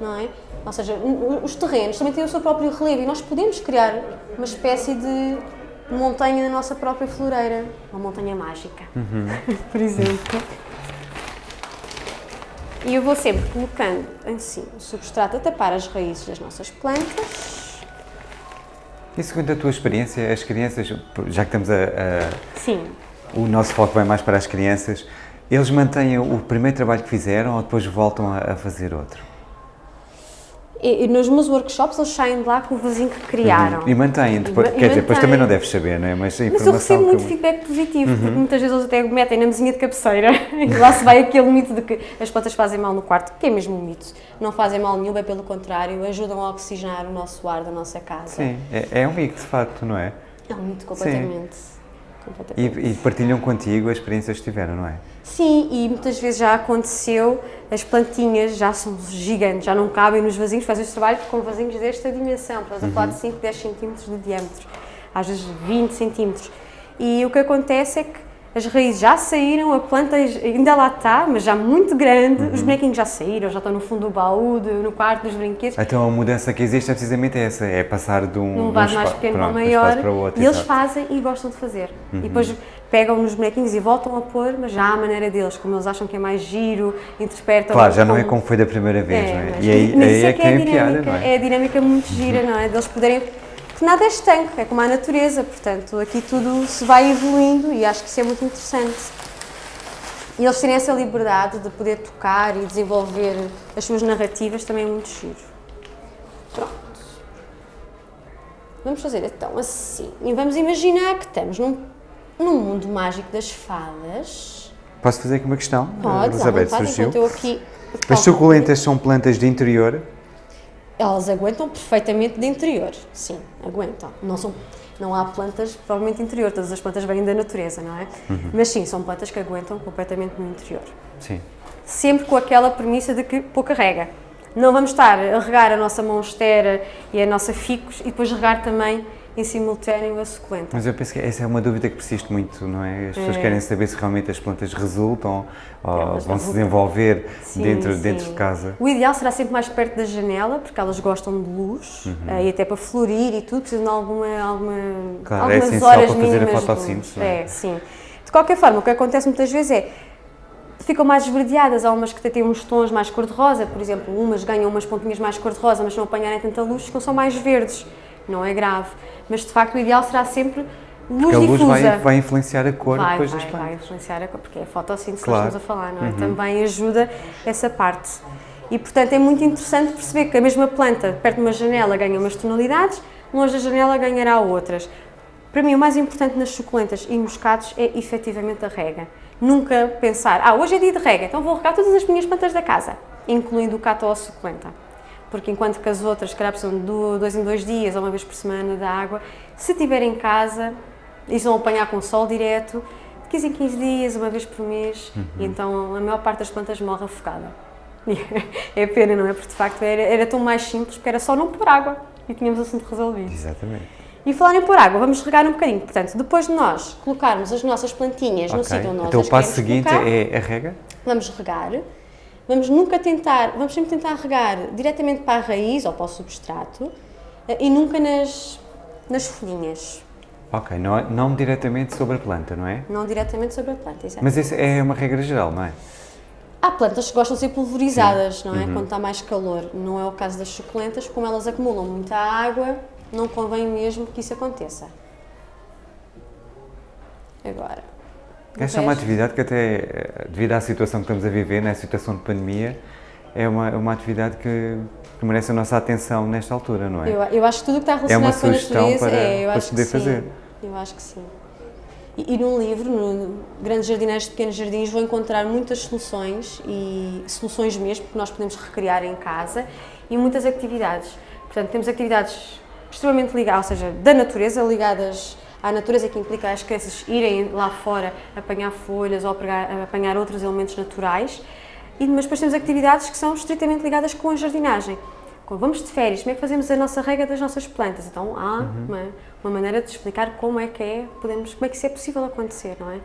não é? Ou seja, os terrenos também têm o seu próprio relevo e nós podemos criar uma espécie de montanha na nossa própria floreira, uma montanha mágica, uhum. por exemplo. E eu vou sempre colocando assim o substrato a tapar as raízes das nossas plantas. E segundo a tua experiência, as crianças, já que estamos a, a Sim o nosso foco vai mais para as crianças, eles mantêm o primeiro trabalho que fizeram ou depois voltam a, fazer outro? E, nos meus workshops eles saem de lá com o vizinho que criaram. Uhum. E mantêm, depois, e, quer dizer, depois também não deves saber, não é? Mas, a Mas eu recebo muito feedback positivo, uhum. porque muitas vezes eles até metem na mesinha de cabeceira e lá se vai aquele mito de que as plantas fazem mal no quarto, que é mesmo um mito. Não fazem mal nenhum, é pelo contrário, ajudam a oxigenar o nosso ar da nossa casa. Sim, é, é um mito de facto, não é? É um mito completamente. Sim. E, e, partilham contigo as experiências que tiveram, não é? Sim, e muitas vezes já aconteceu, as plantinhas já são gigantes, já não cabem nos vasinhos, fazem este trabalho com vasinhos desta dimensão, uhum. a falar de 5, 10 centímetros de diâmetro, às vezes 20 centímetros. E o que acontece é que as raízes já saíram, a planta ainda lá está, mas já muito grande, uhum. os bonequinhos já saíram, já estão no fundo do baú, no quarto dos brinquedos. Então a mudança que existe é precisamente essa, é passar de um, um vaso mais pequeno para maior, para outro, e eles fazem e gostam de fazer. Uhum. E depois pegam nos bonequinhos e voltam a pôr, mas já à maneira deles, como eles acham que é mais giro, interpretam. Claro, já não é como foi da primeira vez, é, não é? E aí, aí é, é que tem a piada, não é? É a dinâmica muito gira, não é? Deles poderem porque nada é estanque, é como a natureza, portanto, aqui tudo se vai evoluindo e acho que isso é muito interessante. E eles terem essa liberdade de poder tocar e desenvolver as suas narrativas também é muito giro. Pronto. Vamos fazer então assim. E vamos imaginar que estamos num, num mundo mágico das fadas. Posso fazer aqui uma questão? Pode, Elizabeth, surgiu. Aqui As suculentas são plantas de interior? Elas aguentam perfeitamente de interior, sim, aguentam. Não, são, não há plantas provavelmente interior, todas as plantas vêm da natureza, não é? Uhum. Mas sim, são plantas que aguentam completamente no interior. Sim. Sempre com aquela premissa de que pouca rega. Não vamos estar a regar a nossa monstera e a nossa ficus e depois regar também em simultâneo a suculenta. Mas eu penso que essa é uma dúvida que persiste muito, não é? As pessoas é. querem saber se realmente as plantas resultam ou vão se desenvolver sim, dentro, sim. dentro de casa. O ideal será sempre mais perto da janela, porque elas gostam de luz uhum. Eh, e até para florir e tudo, precisam de alguma, alguma, claro, algumas é horas para fazer a fotossíntese. É? é, sim. De qualquer forma, o que acontece muitas vezes é ficam mais esverdeadas, há umas que têm uns tons mais cor-de-rosa, por exemplo, umas ganham umas pontinhas mais cor-de-rosa, mas não apanharem tanta luz, ficam só mais verdes não é grave. Mas de facto o ideal será sempre luz porque a luz difusa. Vai, vai influenciar a cor vai, depois vai, das plantas. Vai influenciar a cor, porque é a fotossíntese claro. que estamos a falar, não é? Uhum. Também ajuda essa parte. E portanto é muito interessante perceber que a mesma planta, perto de uma janela, ganha umas tonalidades, longe da janela ganhará outras. Para mim o mais importante nas suculentas e moscados é efetivamente a rega. Nunca pensar, ah, hoje é dia de rega, então vou regar todas as minhas plantas da casa, incluindo o cato ou a suculenta porque enquanto que as outras, se calhar, precisam de dois em dois dias ou uma vez por semana da água, se estiver em casa, e vão apanhar com sol direto, de 15 em 15 dias, uma vez por mês, uhum. e então a maior parte das plantas morre afogada. é pena, não é? Porque de facto era, era tão mais simples, porque era só não pôr água e tínhamos o assunto resolvido. Exatamente. E falar em pôr água, vamos regar um bocadinho. Portanto, depois de nós colocarmos as nossas plantinhas okay. no sítio onde nós Então o passo seguinte colocar, é a rega? Vamos regar. Vamos nunca tentar, vamos sempre tentar regar diretamente para a raiz ou para o substrato eh, e nunca nas, nas folhinhas. Ok, não, não diretamente sobre a planta, não é? Não diretamente sobre a planta, exato. Mas isso é uma regra geral, não é? Há plantas que gostam de ser pulverizadas, Sim. não é? Uhum. Quando está mais calor. Não é o caso das suculentas, como elas acumulam muita água, não convém mesmo que isso aconteça. Agora, essa é uma atividade que até, eh, devido à situação que estamos a viver, na né, situação de pandemia, é uma, uma atividade que, que, merece a nossa atenção nesta altura, não é? Eu, eu acho que tudo que está relacionado é com a natureza, para, é, eu para acho poder que fazer. Sim. Eu acho que sim. E, e num livro, no Grandes Jardineiros de Pequenos Jardins, vou encontrar muitas soluções, e soluções mesmo, que nós podemos recriar em casa, e muitas atividades. Portanto, temos atividades extremamente ligadas, ou seja, da natureza, ligadas à natureza que implica as crianças irem lá fora apanhar folhas ou apanhar outros elementos naturais. E, mas depois temos atividades que são estritamente ligadas com a jardinagem. Quando vamos de férias, como é que fazemos a nossa rega das nossas plantas? Então há uhum. uma, uma, maneira de explicar como é que é, podemos, como é que isso é possível acontecer, não é?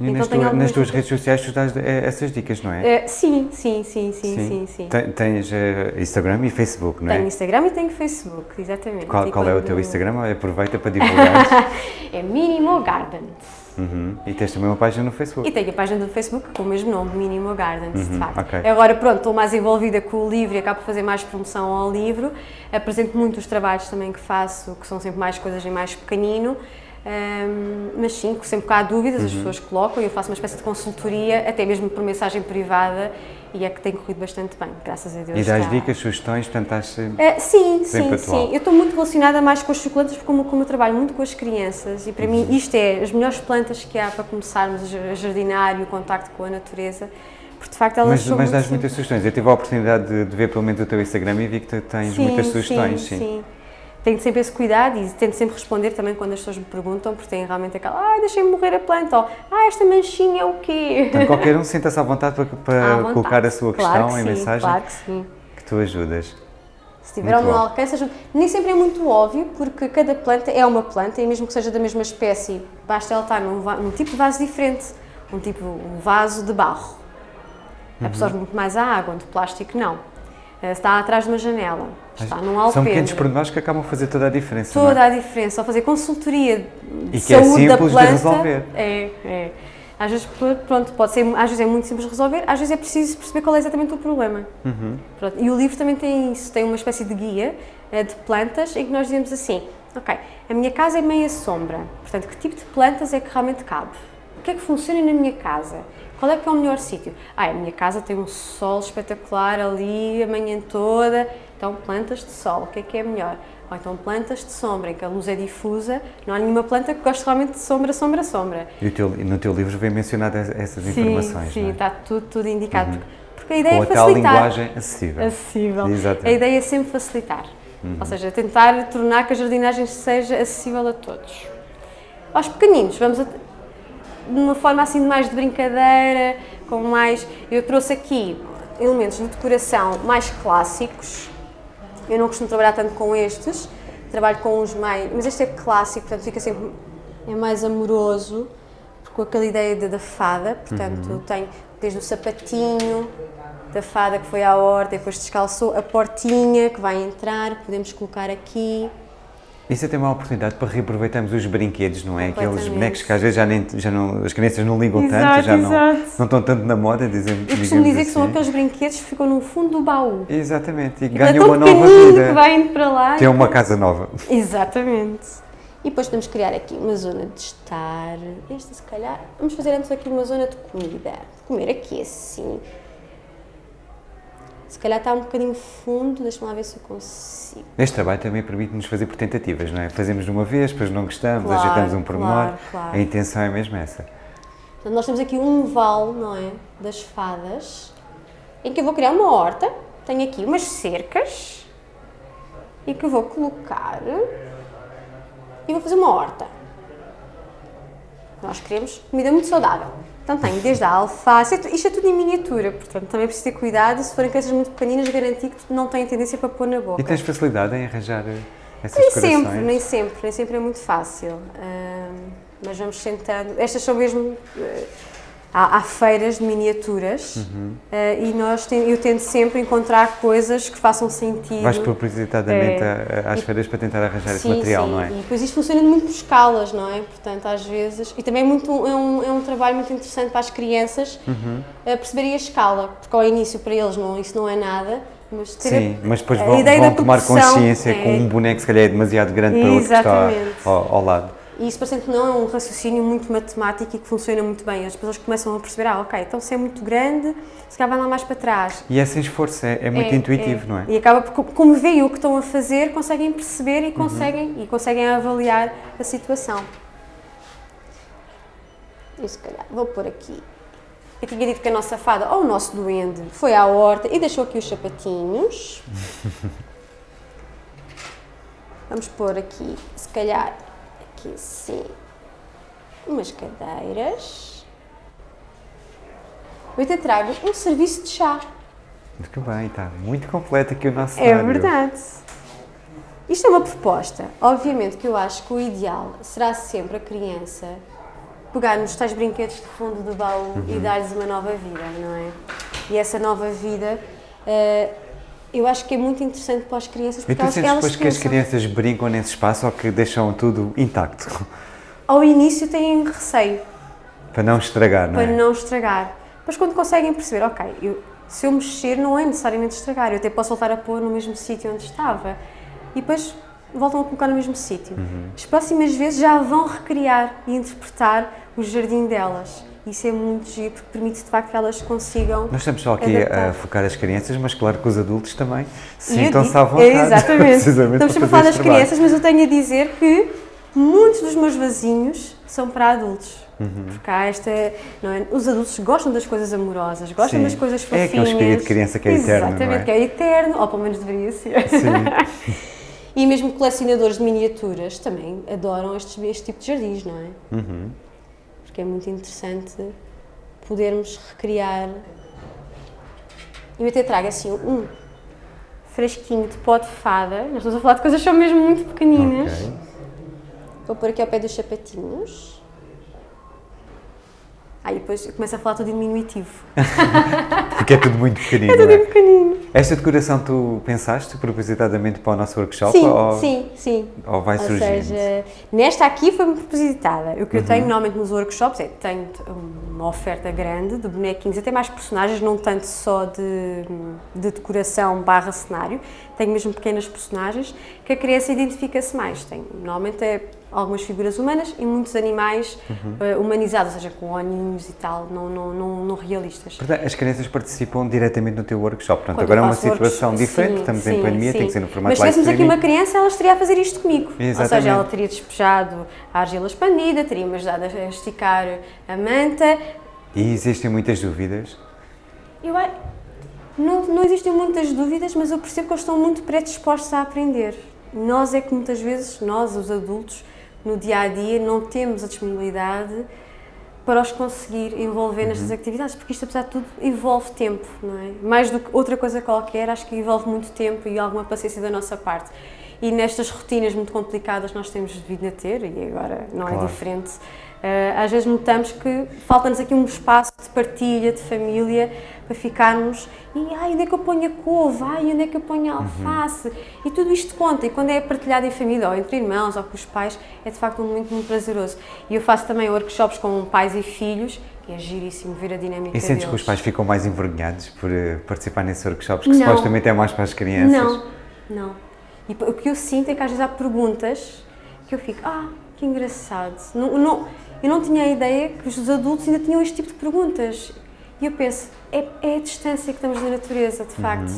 E então, nas, tua, nas tuas redes sociais tu dás eh, essas dicas, não é? Uh, sim, sim, sim, sim, sim. sim, Tens uh, Instagram e Facebook, não é? Tenho Instagram e tenho Facebook, exatamente. Qual, qual é o teu Instagram? Aproveita para divulgar. é Minimo Gardens. Uhum. E tens também uma página no Facebook? E tenho a página do Facebook com o mesmo nome, Minimo Gardens, uhum. de facto. Okay. Agora, pronto, estou mais envolvida com o livro e acabo por fazer mais promoção ao livro. Apresento muito os trabalhos também que faço, que são sempre mais coisas em mais pequenino. Um, mas sim, sempre que há dúvidas, uhum. as pessoas colocam e eu faço uma espécie de consultoria, até mesmo por mensagem privada, e é que tem corrido bastante bem, graças a Deus. E das dicas, sugestões, sempre, uh, Sim, sim, atual. sim. Eu estou muito relacionada mais com as suculentas, porque como, como eu trabalho muito com as crianças, e para uhum. mim isto é as melhores plantas que há para começarmos a jardinar e o contacto com a natureza, porque de facto elas mas, são Mas das muitas sugestões. Eu tive a oportunidade de, de, ver pelo menos o teu Instagram e vi que tens sim, muitas sugestões. sim. sim. sim tenho sempre esse cuidado e tento sempre responder também quando as pessoas me perguntam, porque tem realmente aquela, ah, deixei-me morrer a planta, ou ah, esta manchinha é o quê? Então qualquer um sinta-se à vontade para, para vontade. colocar a sua questão claro em sim, mensagem claro que, sim. que tu ajudas. Se tiver ao meu alcance, ajuda. Nem sempre é muito óbvio, porque cada planta é uma planta, e mesmo que seja da mesma espécie, basta ela estar num, num tipo de vaso diferente, um tipo, um vaso de barro. Absorve muito mais a água, um de plástico não. Eh, Está atrás de uma janela, está num alpendre. São pequenos pormenores que acabam a fazer toda a diferença. é? Toda a diferença, ao fazer consultoria de E que é saúde da simples de planta. resolver. É, é. Às vezes, pronto, pode ser, às vezes é muito simples de resolver, às vezes é preciso perceber qual é exatamente o problema. Uhum. Pronto, E o livro também tem isso, tem uma espécie de guia eh, de plantas em que nós dizemos assim, ok, a minha casa é meia sombra, portanto, que tipo de plantas é que realmente cabe? O que é que funciona na minha casa? Qual é que é o melhor sítio? Ah, a minha casa tem um sol espetacular ali a manhã toda, então plantas de sol, o que é que é melhor? Ou então plantas de sombra, em que a luz é difusa, não há nenhuma planta que goste realmente de sombra, sombra, sombra. E teu- no teu livro vem mencionado essas Sim, informações, sim, é? está tudo, tudo indicado. Porque, porque a ideia Com é a tal facilitar. linguagem acessível. acessível. Exatamente. A ideia é sempre facilitar. Uhum. Ou seja, tentar tornar que a jardinagem seja acessível a todos. Aos pequeninos, vamos a, de uma forma assim mais de brincadeira, com mais. Eu trouxe aqui elementos de decoração mais clássicos. Eu não costumo trabalhar tanto com estes, trabalho com uns mais. Mas este é clássico, portanto fica sempre. é mais amoroso, com aquela ideia de, da fada, portanto tem desde o sapatinho da fada que foi à horta e depois descalçou, a portinha que vai entrar, podemos colocar aqui. Isso é também uma oportunidade para reaproveitarmos os brinquedos, não é? Aqueles bonecos que às vezes já, nem, já não, as crianças não ligam Exato, tanto, já não, não estão tanto na moda, dizem Eu costumo dizer que são assim. aqueles brinquedos que ficam no fundo do baú. Exatamente, e é ganham uma nova vida. que vai indo para lá. Tem uma casa nova. Exatamente. E depois podemos criar aqui uma zona de estar. Esta, se calhar. Vamos fazer antes aqui uma zona de comida. Comer aqui assim. Se calhar está um bocadinho fundo, deixa-me lá ver se eu consigo. Este trabalho também permite-nos fazer por tentativas, não é? Fazemos de uma vez, depois não gostamos, Claro, ajeitamos um pormenor. claro, claro. A intenção é mesmo essa. Portanto, nós temos aqui um vale, não é? Das fadas, em que eu vou criar uma horta. Tenho aqui umas cercas e que eu vou colocar e vou fazer uma horta. Nós queremos comida muito saudável. Então tenho desde a alface, isto- isto é tudo em miniatura, portanto também é preciso ter cuidado. Se forem crianças muito pequeninas, garantir que não têm tendência para pôr na boca. E tens facilidade em arranjar eh, essas Nem decorações? sempre, nem sempre, nem sempre é muito fácil. Ahm, mas vamos tentando. Estas são mesmo. eh, há, há feiras de miniaturas Uhum. eh, e nós ten- eu tento sempre encontrar coisas que façam sentido. Vais propositadamente É. a- a- às E- feiras para tentar arranjar esse Sim, material, sim. não é? E depois isto funciona muito por escalas, não é? Portanto, às vezes. E também é, muito, é, um, é um trabalho muito interessante para as crianças Uhum. eh, perceberem a escala, porque ao início para eles não, isso não é nada. Mas ter a- Sim, mas depois vão, vão tomar consciência é- que um boneco se calhar é demasiado grande para outro que está ao, ao lado. E isso parecendo que não é um raciocínio muito matemático e que funciona muito bem. As pessoas começam a perceber, ah, ok, então se é muito grande, se calhar vai lá mais para trás. E é sem esforço, é, é muito É, intuitivo, é. não é? E acaba por, como veem o que estão a fazer, conseguem perceber e conseguem, e conseguem avaliar a situação. E se calhar vou pôr aqui. Eu tinha dito que a nossa fada, ou o nosso duende, foi à horta e deixou aqui os sapatinhos. Vamos pôr aqui, se calhar, aqui assim, umas cadeiras. Eu até trago um serviço de chá. Muito bem, está muito completo aqui o nosso É cenário. verdade. Isto é uma proposta. Obviamente que eu acho que o ideal será sempre a criança pegar nos tais brinquedos de fundo do baú e Uhum. dar-lhes uma nova vida, não é? E essa nova vida, eh, eu acho que é muito interessante para as crianças porque tu elas, elas depois que as crianças brincam nesse espaço ou que deixam tudo intacto? Ao início têm receio, para não estragar, não para é? não estragar. Mas quando conseguem perceber, ok, eu- se eu mexer não é necessariamente estragar, eu até posso voltar a pôr no mesmo sítio onde estava. E depois voltam a colocar no mesmo sítio. Uhum. As próximas vezes já vão recriar e interpretar o jardim delas. Isso é muito giro, porque permite de facto que elas consigam. Nós estamos só aqui Adaptar. a focar as crianças, mas claro que os adultos também sintam-se à vontade. É, exatamente. Estamos sempre a falar das este trabalho. crianças, mas eu tenho a dizer que muitos dos meus vasinhos são para adultos. Uhum. Porque há esta. Não é? Os adultos gostam das coisas amorosas, gostam Sim. das coisas É fofinhas. aquele espírito de criança que é eterno, não Exatamente, é? que é eterno, ou pelo menos deveria ser. Sim. E mesmo colecionadores de miniaturas também adoram estes, este tipo de jardins, não é? Uhum. Porque é muito interessante podermos recriar. Eu até trago assim um fresquinho de pó de fada. Nós estamos a falar de coisas que são mesmo muito pequeninas. Ok. Vou pôr aqui ao pé dos sapatinhos. Aí depois eu começo a falar tudo em diminutivo. Porque é tudo muito pequenino. É tudo não é? pequenino. Esta decoração tu pensaste propositadamente para o nosso workshop? Sim, ou, sim, sim. ou vai Ou surgindo? seja, nesta aqui foi-me propositada. O que Uhum. eu tenho normalmente nos workshops é tenho uma oferta grande de bonequinhos, até mais personagens, não tanto só de, de decoração barra cenário. Tenho mesmo pequenas personagens que a criança identifica-se mais. Tenho, normalmente é algumas figuras humanas e muitos animais Uhum. eh, humanizados, ou seja, com olhinhos e tal, não, não, não, não realistas. Portanto, as crianças participam diretamente no teu workshop. Portanto, Quando agora é uma situação diferente, sim, estamos em sim, pandemia, tem sim. que ser no formato Mas se tivéssemos aqui uma criança, ela estaria a fazer isto comigo. Ou Exatamente. seja, ela teria despejado a argila expandida, teria-me ajudado a esticar a manta. E existem muitas dúvidas. Eu, não, não existem muitas dúvidas, mas eu percebo que eles estão muito predispostos a aprender. Nós é que muitas vezes, nós, os adultos, no dia a dia, não temos a disponibilidade para os conseguir envolver nestas atividades, porque isto, apesar de tudo, envolve tempo, não é? Mais do que outra coisa qualquer, acho que envolve muito tempo e alguma paciência da nossa parte. E nestas rotinas muito complicadas nós temos vindo a ter, e agora não Claro. é diferente, eh, às vezes notamos que falta-nos aqui um espaço de partilha, de família, para ficarmos e ai, onde é que eu ponho a couve, ai, onde é que eu ponho a alface, e tudo isto conta, e quando é partilhado em família, ou entre irmãos, ou com os pais, é de facto um momento muito prazeroso. E eu faço também workshops com pais e filhos, e é giríssimo ver a dinâmica E sentes que deles. os pais ficam mais envergonhados por eh, participar nesses workshops, que Não. supostamente é mais para as crianças? Não, não. E o que eu sinto é que às vezes há perguntas que eu fico, ah, que engraçado. Não, não, eu não tinha a ideia que os adultos ainda tinham este tipo de perguntas. E eu penso, é, é a distância que estamos da natureza, de facto.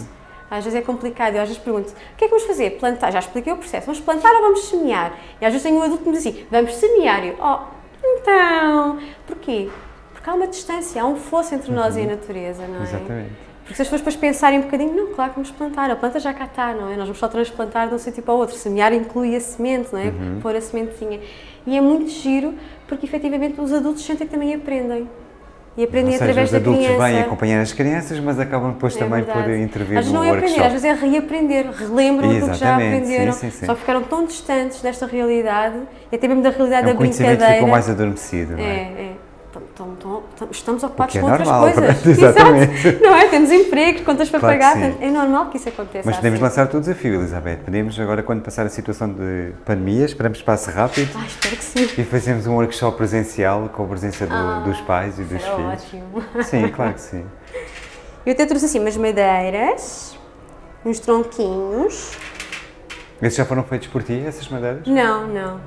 Às vezes é complicado. Eu às vezes pergunto, o que é que vamos fazer? Plantar? Já expliquei o processo. Vamos plantar ou vamos semear? E às vezes tenho um adulto que me diz assim, vamos semear. E eu, oh, então, porquê? Porque há uma distância, há um fosso entre nós e a natureza, não é? Exatamente. Porque se as pessoas depois pensarem um bocadinho, não, claro que vamos plantar, a planta já cá está, não é? Nós vamos só transplantar de um sítio para o outro. Semear inclui a semente, não é? Uhum. Pôr a sementezinha. E é muito giro, porque efetivamente os adultos sentem que também aprendem. E aprendem seja, através os da adultos criança. vêm acompanhar as crianças, mas acabam depois É também por verdade. intervir Às no não é aprender, às vezes é reaprender, relembram aquilo que já aprenderam, sim, sim, sim. só ficaram tão distantes desta realidade, e até mesmo da realidade É um da conhecimento que brincadeira. ficou mais adormecido, não é? É, é. Tão- tão- tão- tão- estamos ocupados é com outras normal, coisas. exatamente. Exato. Não é? Temos empregos, contas para Claro pagar, é normal que isso aconteça. Mas podemos assim. lançar o desafio, Elizabeth. Podemos agora, quando passar a situação de pandemia, esperamos que passe rápido Ah, espero que sim. e fazemos um workshop presencial com a presença do- Ah, dos pais e dos filhos. ótimo. Sim, claro que sim. Eu até trouxe assim umas madeiras, uns tronquinhos. Esses já foram feitos por ti, essas madeiras? Não, não.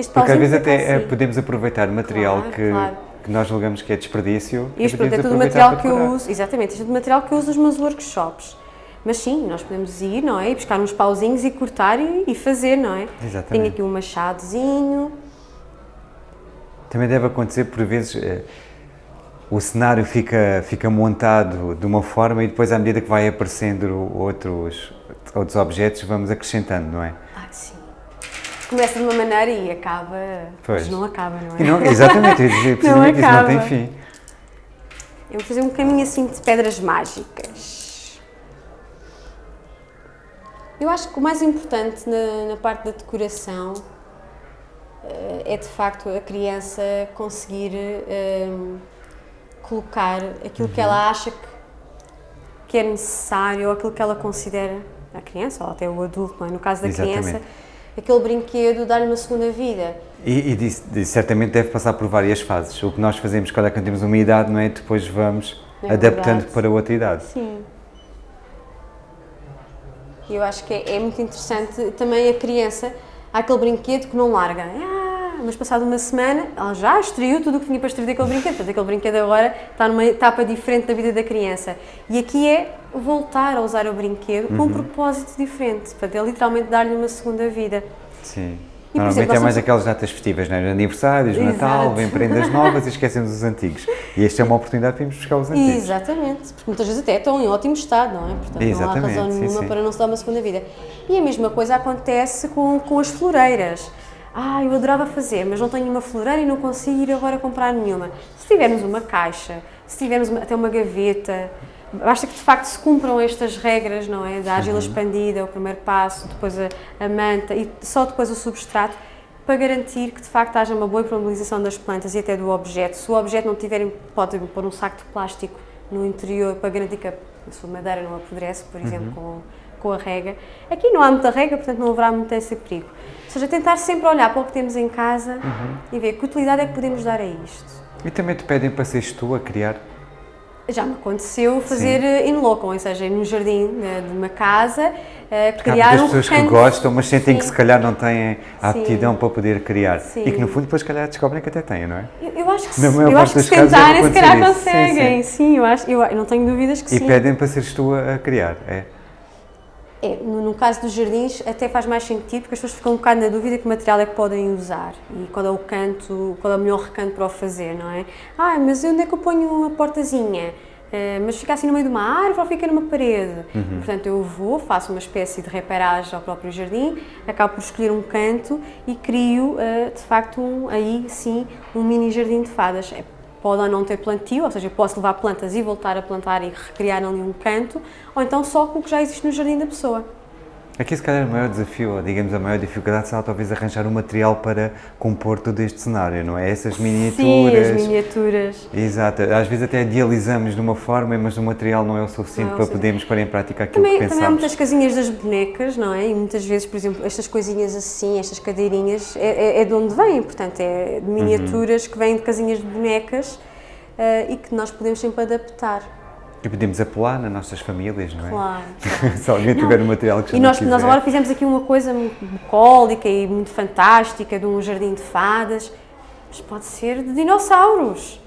Este Porque às vezes até eh, assim. podemos aproveitar material Claro, que, claro. que nós julgamos que é desperdício. e Isto podemos é tudo aproveitar material que eu uso, exatamente, isto é tudo material que eu uso nos meus workshops. Mas sim, nós podemos ir, não é? E buscar uns pauzinhos e cortar e, e fazer, não é? Exatamente. Tenho aqui um machadozinho. Também deve acontecer por vezes eh, o cenário fica, fica montado de uma forma e depois à medida que vai aparecendo outros, outros objetos vamos acrescentando, não é? Começa de uma maneira e acaba. Pois. Mas não acaba, não é? Não, exatamente, não acaba. tem fim. Eu vou fazer um caminho assim de pedras mágicas. Eu acho que o mais importante na, na parte da decoração eh, é de facto a criança conseguir eh, colocar aquilo que Uhum. ela acha que, que é necessário ou aquilo que ela considera a criança ou até o adulto, não é? no caso da Exatamente. criança, aquele brinquedo dar-lhe uma segunda vida. E, e disso certamente deve passar por várias fases. O que nós fazemos cada que temos uma idade, não é? Depois vamos É adaptando para outra idade. Sim. Eu acho que é, é muito interessante também a criança, há aquele brinquedo que não larga. Ah, mas passado uma semana, ela já extraiu tudo o que tinha para extrair daquele brinquedo. Portanto, aquele brinquedo agora está numa etapa diferente da vida da criança. E aqui é voltar a usar o brinquedo com Uhum. um propósito diferente, para é literalmente dar-lhe uma segunda vida. Sim. E, Normalmente exemplo, é mais aquelas datas festivas, não é? Aniversários, Natal, Exato. vem prendas novas e esquecemos os antigos. E esta é uma oportunidade para irmos buscar os antigos. Exatamente, porque muitas vezes até estão em ótimo estado, não é? Portanto, não há Exatamente, razão sim, nenhuma sim. para não se dar uma segunda vida. E a mesma coisa acontece com, com as floreiras. Ah, eu adorava fazer, mas não tenho uma floreira e não consigo ir agora comprar nenhuma. Se tivermos uma caixa, se tivermos uma- até uma gaveta, basta que de facto se cumpram estas regras, não é? Da argila uhum. expandida, o primeiro passo, depois a, a, manta e só depois o substrato, para garantir que de facto haja uma boa impermeabilização das plantas e até do objeto. Se o objeto não tiver, pode pôr um saco de plástico no interior para garantir que a sua madeira não apodrece, por exemplo, uhum. com, com a rega. Aqui não há muita rega, portanto não haverá muito esse perigo. Ou seja, tentar sempre olhar para o que temos em casa uhum. e ver que utilidade é que podemos dar a isto. E também te pedem para seres tu a criar? Já me aconteceu fazer Sim. in loco, ou seja, no jardim de uma casa, uh, criar um pessoas que gostam, mas sentem Sim. que se calhar não têm a aptidão Sim. para poder criar. E que no fundo depois se calhar descobrem que até têm, não é? Eu, eu acho que, eu acho que se tentarem se calhar conseguem. Sim, eu, acho, eu, eu, não tenho dúvidas que e sim. E pedem para seres tu a, a criar, é? É, no, no, caso dos jardins até faz mais sentido porque as pessoas ficam um bocado na dúvida que material é que podem usar e qual é o canto, qual é o melhor recanto para o fazer, não é? Ah, mas onde é que eu ponho uma portazinha? Uh, mas fica assim no meio de uma árvore ou fica numa parede? Uhum. Portanto, eu vou, faço uma espécie de reparagem ao próprio jardim, acabo por escolher um canto e crio, uh, de facto, um, aí sim, um mini jardim de fadas. É pode ou não ter plantio, ou seja, posso levar plantas e voltar a plantar e recriar ali um canto, ou então só com o que já existe no jardim da pessoa. Aqui se calhar o maior desafio, ou digamos a maior dificuldade será talvez arranjar um material para compor todo este cenário, não é? Essas miniaturas... Sim, as miniaturas. Exato, às vezes até idealizamos de uma forma, mas o material não é o suficiente não, para podermos pôr em prática aquilo também, que pensamos. Também há muitas casinhas das bonecas, não é? E muitas vezes, por exemplo, estas coisinhas assim, estas cadeirinhas, é, é, é de onde vêm, portanto, é de miniaturas uhum. que vêm de casinhas de bonecas uh, e que nós podemos sempre adaptar. E podemos apelar nas nossas famílias, não é? Claro. Se alguém não. tiver um material que E nós, nós agora fizemos aqui uma coisa muito bucólica e muito fantástica, de um jardim de fadas, mas pode ser de dinossauros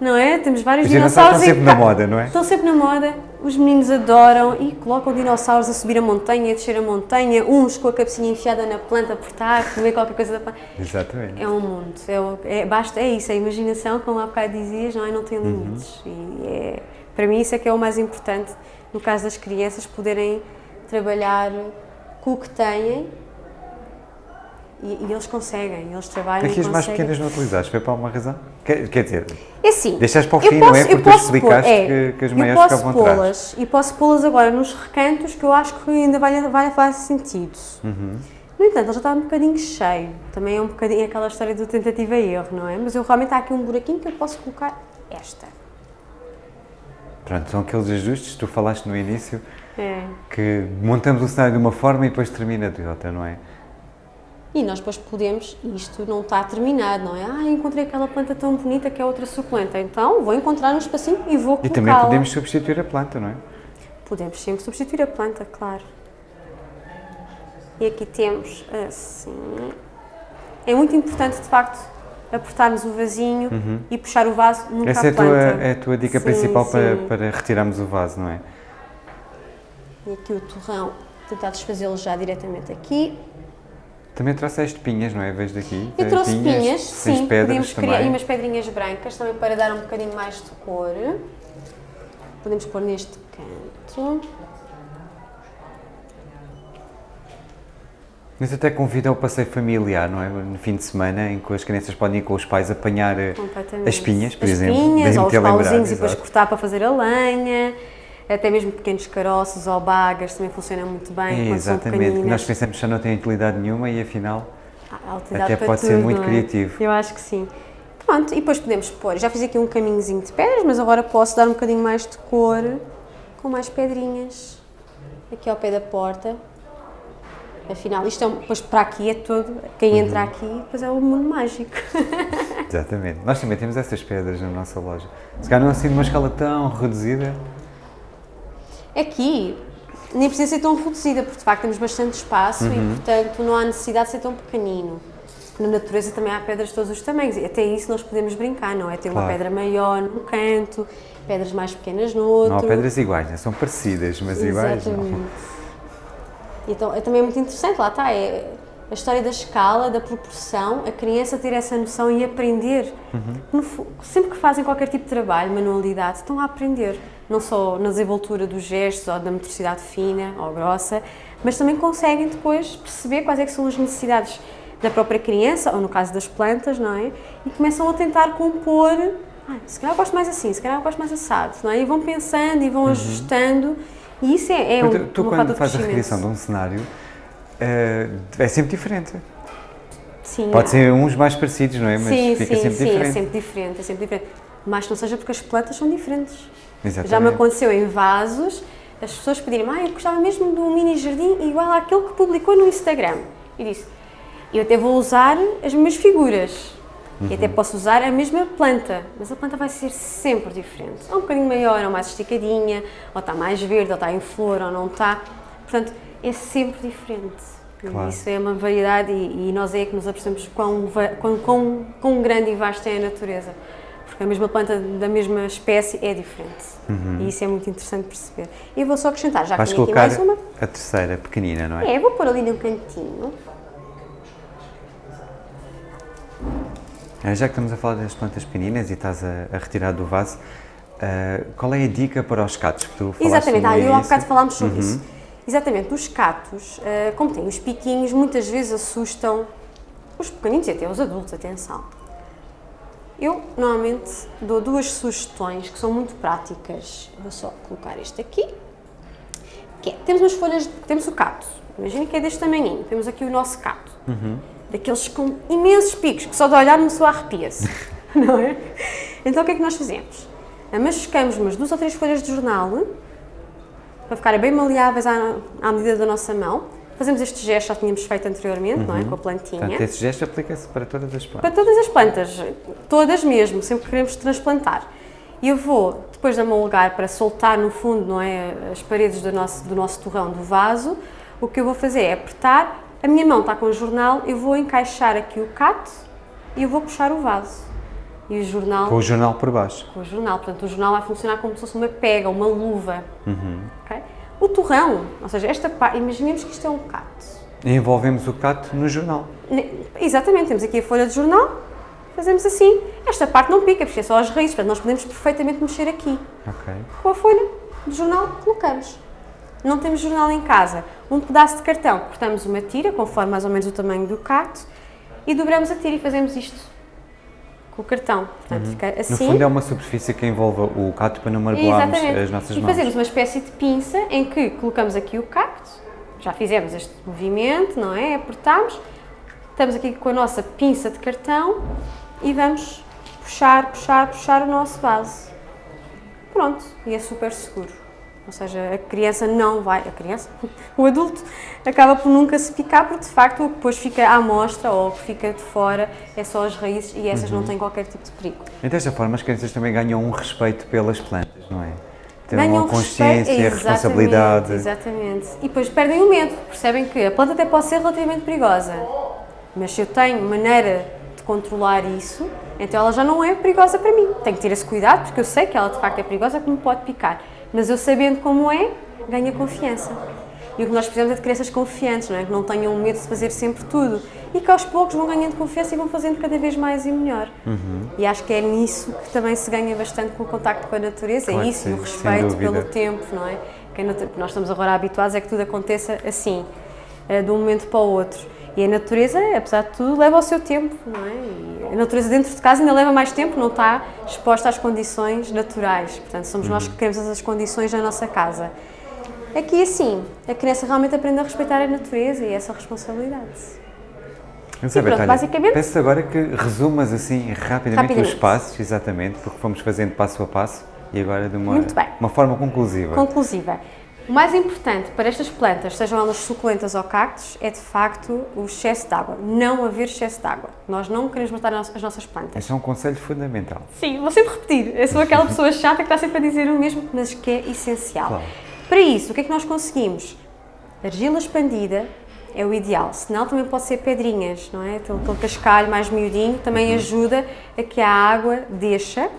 não é? Temos vários Os dinossauros. Estão sempre na moda, não é? Estão sempre na moda, os meninos adoram e colocam dinossauros a subir a montanha, a descer a montanha, uns com a cabecinha enfiada na planta por estar, comer qualquer coisa da planta. Exatamente. É um mundo, é, é, basta, é isso, a imaginação, como há bocado dizias, não é? Não tem uhum. limites. Uhum. E é, para mim isso é que é o mais importante, no caso das crianças, poderem trabalhar com o que têm e, e, eles conseguem, eles trabalham Aqui as mais pequenas não utilizaste, foi para alguma razão? Quer, quer dizer, é assim, deixaste para o fim, posso, não é? Porque tu explicaste é, que, que as maiores ficavam atrás. E posso pô-las agora nos recantos que eu acho que ainda vai, vai fazer sentido. Uhum. No entanto, ele já está um bocadinho cheio. Também é um bocadinho aquela história do tentativa e erro, não é? Mas eu realmente há aqui um buraquinho que eu posso colocar esta. Pronto, são aqueles ajustes que tu falaste no início, é. que montamos o cenário de uma forma e depois termina de outra, não é? E nós depois podemos, isto não está terminado, não é? Ah, encontrei aquela planta tão bonita que é outra suculenta, então vou encontrar um espacinho e vou colocá-la. E também podemos substituir a planta, não é? Podemos sempre substituir a planta, claro. E aqui temos assim. É muito importante, de facto, apertarmos o vasinho uhum. e puxar o vaso nunca Essa é a tua, é a tua dica sim, principal sim. Para, para retirarmos o vaso, não é? E aqui o torrão, tentar desfazê-lo já diretamente aqui. Também trouxeste pinhas, não é? Vejo daqui. Eu trouxe pinhas, pinhas sim. Pedras também. criar umas pedrinhas brancas também para dar um bocadinho mais de cor. Podemos pôr neste canto. Mas até convida ao passeio familiar, não é? No fim de semana, em que as crianças podem ir com os pais apanhar eh, as pinhas, por as exemplo. As pinhas, ou os pauzinhos e depois cortar para fazer a lenha até mesmo pequenos caroços ou bagas também funciona muito bem. É, exatamente, nós pensamos que já não tem utilidade nenhuma e afinal até pode tudo, ser muito é? criativo. Eu acho que sim. Pronto, e depois podemos pôr, já fiz aqui um caminhozinho de pedras, mas agora posso dar um bocadinho mais de cor com mais pedrinhas aqui ao pé da porta. Afinal, isto é, depois para aqui é todo, quem uhum. entra aqui, depois é o mundo mágico. Exatamente. Nós também temos essas pedras na nossa loja. Se calhar não assim de uma escala tão reduzida, Aqui nem precisa ser tão reduzida, porque de facto temos bastante espaço uhum. e, portanto, não há necessidade de ser tão pequenino. Na natureza também há pedras de todos os tamanhos, e até isso nós podemos brincar, não é? Ter claro. uma pedra maior num canto, pedras mais pequenas no outro. Não há pedras iguais, né? são parecidas, mas Exatamente. iguais não. Então, é também muito interessante, lá está, é a história da escala, da proporção, a criança ter essa noção e aprender. Uhum. No, sempre que fazem qualquer tipo de trabalho, manualidade, estão a aprender não só na desenvoltura dos gestos ou da motricidade fina ou grossa, mas também conseguem depois perceber quais é são as necessidades da própria criança, ou no caso das plantas, não é? E começam a tentar compor ah, se calhar eu gosto mais assim, se calhar eu gosto mais assado, não é? E vão pensando e vão uhum. ajustando e isso é, é um, Tu, tu quando fazes a recriação de um cenário, uh, é sempre diferente. Sim. Pode é. ser uns mais parecidos, não é? Mas sim, fica sim, sempre sim, é diferente. é sempre diferente, é sempre diferente. Mas não seja porque as plantas são diferentes. Exatamente. Já me aconteceu em vasos, as pessoas pedirem ah, eu gostava mesmo de um mini jardim igual àquele que publicou no Instagram. E disse, eu até vou usar as mesmas figuras. Uhum. E até posso usar a mesma planta, mas a planta vai ser sempre diferente. Ou um bocadinho maior, ou mais esticadinha, ou está mais verde, ou está em flor, ou não está. Portanto, é sempre diferente. Claro. Isso é uma variedade e, e, nós é que nos apercebemos quão, quão, quão, quão grande e vasta é a natureza. Porque a mesma planta da mesma espécie é diferente. Uhum. E isso é muito interessante perceber. E vou só acrescentar, já Vais que tenho aqui mais uma. a terceira, pequenina, não é? É, vou pôr ali num cantinho. Já que estamos a falar das plantas pequeninas e estás a, a retirar do vaso, uh, qual é a dica para os catos que tu falaste Exatamente, ah, eu há bocado falámos sobre uhum. isso. Exatamente, os catos, uh, como têm os piquinhos, muitas vezes assustam os pequeninos e até os adultos, atenção. Eu, normalmente, dou duas sugestões que são muito práticas. Vou só colocar este aqui, é, temos umas folhas, temos o cato, imagina que é deste tamanhinho, temos aqui o nosso cato, uhum. Daqueles com imensos picos, que só de olhar uma pessoa arrepia-se, não é? Então o que é que nós fazemos? Machucamos umas duas ou três folhas de jornal, para ficarem bem maleáveis à, à medida da nossa mão. Fazemos este gesto, já tínhamos feito anteriormente, uhum. não é? Com a plantinha. Portanto, esse gesto aplica-se para todas as plantas? Para todas as plantas, todas mesmo, sempre que queremos transplantar. E eu vou, depois de amolgar para soltar no fundo, não é? As paredes do nosso, do nosso torrão do vaso, o que eu vou fazer é apertar, a minha mão está com o jornal, eu vou encaixar aqui o cato e eu vou puxar o vaso. E o jornal... Com o jornal por baixo. Com o jornal, portanto o jornal vai funcionar como se fosse uma pega, uma luva. Uhum. Okay? O torrão, ou seja, esta parte, imaginemos que isto é um cato. E envolvemos o cato no jornal. Exatamente, temos aqui a folha de jornal, fazemos assim. Esta parte não pica, porque é só as raízes, portanto nós podemos perfeitamente mexer aqui. Okay. Com a folha de jornal, colocamos. Não temos jornal em casa. Um pedaço de cartão, cortamos uma tira, conforme mais ou menos o tamanho do cato, e dobramos a tira e fazemos isto com o cartão. Portanto, uhum. fica assim. No fundo é uma superfície que envolve o cacto para não magoarmos Exatamente. as nossas e mãos. E fazemos uma espécie de pinça em que colocamos aqui o cacto, já fizemos este movimento, não é? Apertamos, estamos aqui com a nossa pinça de cartão e vamos puxar, puxar, puxar o nosso vaso. Pronto, e é super seguro. Ou seja, a criança não vai, a criança, o adulto acaba por nunca se picar porque de facto o que depois fica à mostra ou o que fica de fora é só as raízes e essas uhum. não têm qualquer tipo de perigo. E desta forma as crianças também ganham um respeito pelas plantas, não é? Têm ganham uma consciência, respeito, responsabilidade. Exatamente. E depois perdem o medo, percebem que a planta até pode ser relativamente perigosa, mas se eu tenho maneira de controlar isso, então ela já não é perigosa para mim. Tenho que ter esse cuidado porque eu sei que ela de facto é perigosa que me pode picar. Mas eu sabendo como é, ganha confiança. E o que nós precisamos é de crianças confiantes, não é? que não tenham medo de fazer sempre tudo e que aos poucos vão ganhando confiança e vão fazendo cada vez mais e melhor. Uhum. E acho que é nisso que também se ganha bastante com o contacto com a natureza, é claro é isso, e o respeito pelo tempo, não é? Que nós estamos agora habituados é que tudo aconteça assim, eh, de um momento para o outro. E a natureza, apesar de tudo, leva o seu tempo, não é? E a natureza dentro de casa ainda leva mais tempo, não está exposta às condições naturais. Portanto, somos uhum. nós que criamos essas condições na nossa casa. Aqui, assim, a criança realmente aprende a respeitar a natureza e essa responsabilidade. Não sei, pronto, basicamente... Peço agora que resumas assim rapidamente, rapidamente, os passos, exatamente, porque fomos fazendo passo a passo e agora de uma, uma forma conclusiva. Conclusiva. O mais importante para estas plantas, sejam elas suculentas ou cactos, é de facto o excesso de água. Não haver excesso de água. Nós não queremos matar as nossas plantas. Esse é um conselho fundamental. Sim, vou sempre repetir. Eu sou aquela pessoa chata que está sempre a dizer o mesmo, mas que é essencial. Claro. Para isso, o que é que nós conseguimos? Argila expandida é o ideal, senão também pode ser pedrinhas, não é? Aquele, aquele cascalho mais miudinho também uhum. ajuda a que a água deixa.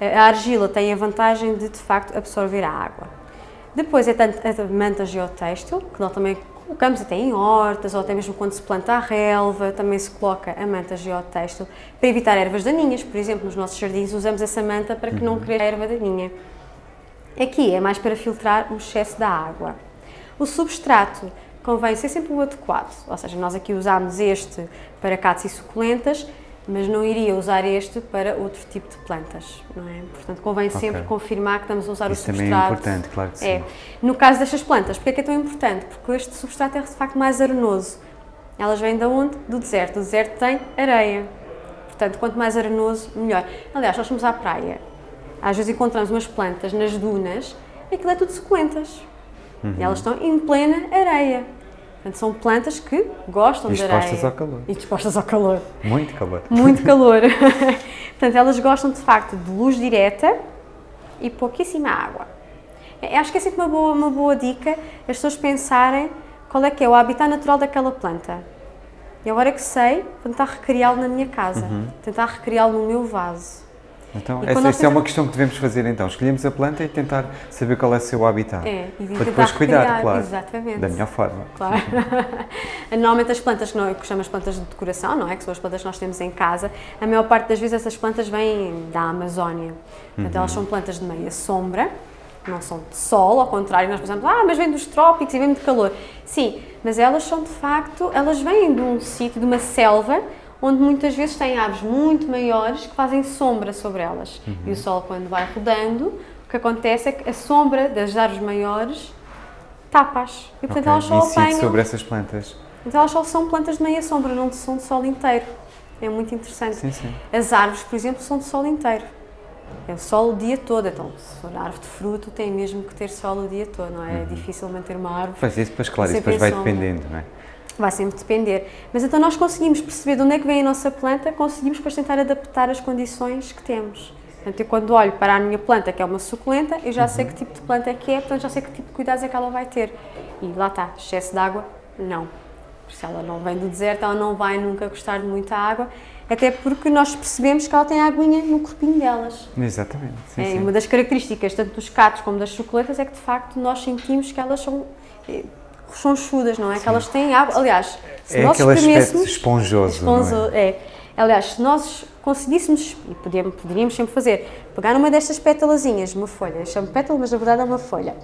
A argila tem a vantagem de, de facto, absorver a água. Depois é a manta geotextil, que nós também colocamos até em hortas, ou até mesmo quando se planta a relva, também se coloca a manta geotextil, para evitar ervas daninhas, por exemplo, nos nossos jardins usamos essa manta para que não uhum. cresça erva daninha. Aqui é mais para filtrar o excesso da água. O substrato convém ser sempre o adequado, ou seja, nós aqui usamos este para catos e suculentas, mas não iria usar este para outro tipo de plantas, não é? Portanto, convém sempre Ok. confirmar que estamos a usar Isso o também substrato. é importante, claro que sim. É. No caso destas plantas, porque é que é tão importante? Porque este substrato é de facto mais arenoso. Elas vêm de onde? Do deserto. O deserto tem areia. Portanto, quanto mais arenoso, melhor. Aliás, nós fomos à praia. Às vezes encontramos umas plantas nas dunas e aquilo é tudo suculentas. Uhum. E elas estão em plena areia. Portanto, são plantas que gostam E de areia. ao calor. E dispostas ao calor. Muito calor. Muito calor. Portanto, elas gostam de facto de luz direta e pouquíssima água. Eu Acho que é sempre uma boa, uma boa dica as pessoas pensarem qual é que é o habitat natural daquela planta. E agora que sei, vou tentar recriá-lo na minha casa, Uhum. tentar recriá-lo no meu vaso. Então, essa, essa é uma questão que devemos fazer então. Escolhemos a planta e tentar saber qual é o seu habitat. É, e Para depois cuidar, recriar, claro. Exatamente. Da melhor forma. Claro. Normalmente as plantas que nós que chamamos plantas de decoração, não é? Que são as plantas que nós temos em casa, a maior parte das vezes essas plantas vêm da Amazónia. Portanto, elas são plantas de meia sombra, não são de sol, ao contrário, nós pensamos, ah, mas vêm dos trópicos e vêm de calor. Sim, mas elas são de facto, elas vêm de um sítio, de uma selva, onde muitas vezes têm árvores muito maiores que fazem sombra sobre elas. E o sol, quando vai rodando, o que acontece é que a sombra das árvores maiores tapa-as. E portanto Ok. elas só Incide apanham. sobre essas plantas. Então elas só são plantas de meia sombra, não são de sol inteiro. É muito interessante. Sim, sim. As árvores, por exemplo, são de sol inteiro. É o sol o dia todo. Então, se for árvore de fruto, tem mesmo que ter sol o dia todo, não é? É difícil manter uma árvore. Pois isso, depois, claro, isso depois vai sombra. dependendo, não é? Vai sempre depender. Mas então nós conseguimos perceber de onde é que vem a nossa planta, conseguimos depois tentar adaptar as condições que temos. Portanto, eu quando olho para a minha planta, que é uma suculenta, eu já sei que tipo de planta é que é, portanto já sei que tipo de cuidados é que ela vai ter. E lá está, excesso de água, não. Se ela não vem do deserto, ela não vai nunca gostar de muita água, até porque nós percebemos que ela tem aguinha no corpinho delas. Exatamente. Sim, É, sim. Uma das características tanto dos catos como das suculentas é que de facto nós sentimos que elas são eh, rechonchudas, não é? Que elas têm água. Aliás, se É nós espremêssemos. esponjoso, é? é. Aliás, se nós conseguíssemos, e podíamos, poderíamos sempre fazer, pegar uma destas pétalazinhas, uma folha, eu chamo pétala, mas na verdade é uma folha,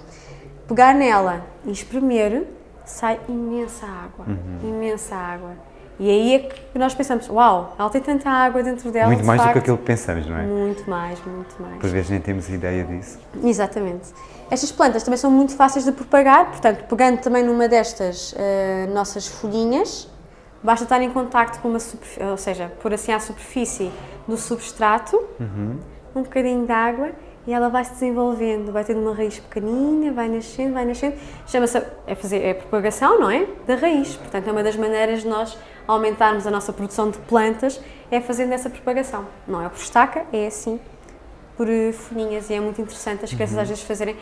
pegar nela e espremer, sai imensa água. Uhum. Imensa água. E aí é que nós pensamos: uau, ela tem tanta água dentro dela. Muito de mais do que facto. aquilo que pensamos, não é? Muito mais, muito mais. Por vezes nem temos ideia disso. Exatamente. Estas plantas também são muito fáceis de propagar, portanto, pegando também numa destas eh, nossas folhinhas, basta estar em contacto com uma superfície, ou seja, pôr assim à superfície do substrato, um bocadinho de água e ela vai se desenvolvendo, vai tendo uma raiz pequenina, vai nascendo, vai nascendo. Chama-se, é fazer, é propagação, não é? Da raiz. Portanto, é uma das maneiras de nós aumentarmos a nossa produção de plantas, é fazendo essa propagação. Não é por estaca, é assim, por eh, folhinhas e é muito interessante as crianças às vezes fazerem.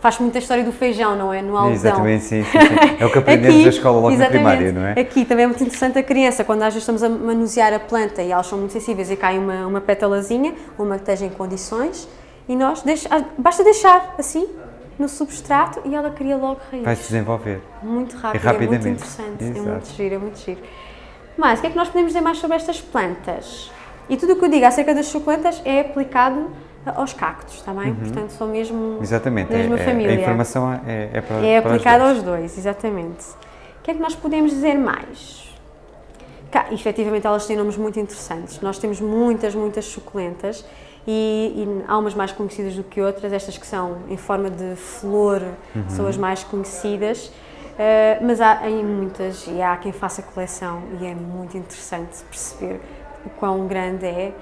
Faz muita história do feijão, não é? No algodão. Exatamente, sim, sim, sim. É o que aprendemos na escola logo na primária, não é? Aqui também é muito interessante a criança, quando vezes estamos a manusear a planta e elas são muito sensíveis e cai uma, uma pétalazinha, uma que esteja em condições, e nós deixa, ah, basta deixar assim no substrato e ela cria logo raiz. Vai se desenvolver. Muito rápido, E é muito rapidamente. interessante, é Exato. muito giro, é muito giro. Mas, o que é que nós podemos dizer mais sobre estas plantas? E tudo o que eu digo acerca das suculentas é aplicado aos cactos, está bem? Portanto, são mesmo Uhum. Exatamente. da mesma é, é- família. a informação é, é para É dois. aos dois, exatamente. O que é que nós podemos dizer mais? Cá, efetivamente, elas têm nomes muito interessantes. Nós temos muitas, muitas suculentas e, e há umas mais conhecidas do que outras. Estas que são em forma de flor são as mais conhecidas. Eh, mas há em muitas e há quem faça coleção e é muito interessante perceber o quão grande é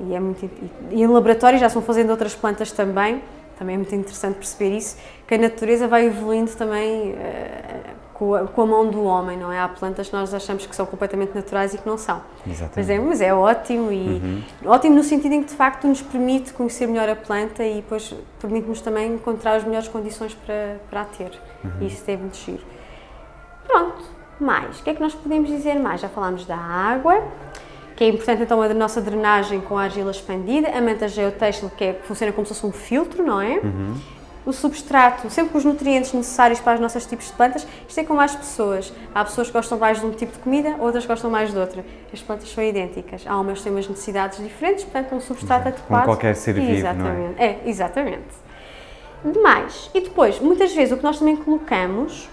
e é muito e, em laboratório já estão fazendo outras plantas também também é muito interessante perceber isso que a natureza vai evoluindo também eh, com, a, com a mão do homem não é há plantas que nós achamos que são completamente naturais e que não são Exatamente. mas é, mas é ótimo e ótimo no sentido em que de facto nos permite conhecer melhor a planta e depois permite-nos também encontrar as melhores condições para, para a ter. E isso é muito giro. Pronto, mais. O que é que nós podemos dizer mais? Já falámos da água, que é importante então a nossa drenagem com a argila expandida, a manta geotêxtil que, é, que funciona como se fosse um filtro, não é? O substrato, sempre com os nutrientes necessários para os nossos tipos de plantas, isto é como as pessoas. Há pessoas que gostam mais de um tipo de comida, outras gostam mais de outra. As plantas são idênticas. Há umas que têm umas necessidades diferentes, portanto, um substrato Exato. adequado. Como qualquer ser vivo, não é? exatamente. é? exatamente. Demais. E depois, muitas vezes, o que nós também colocamos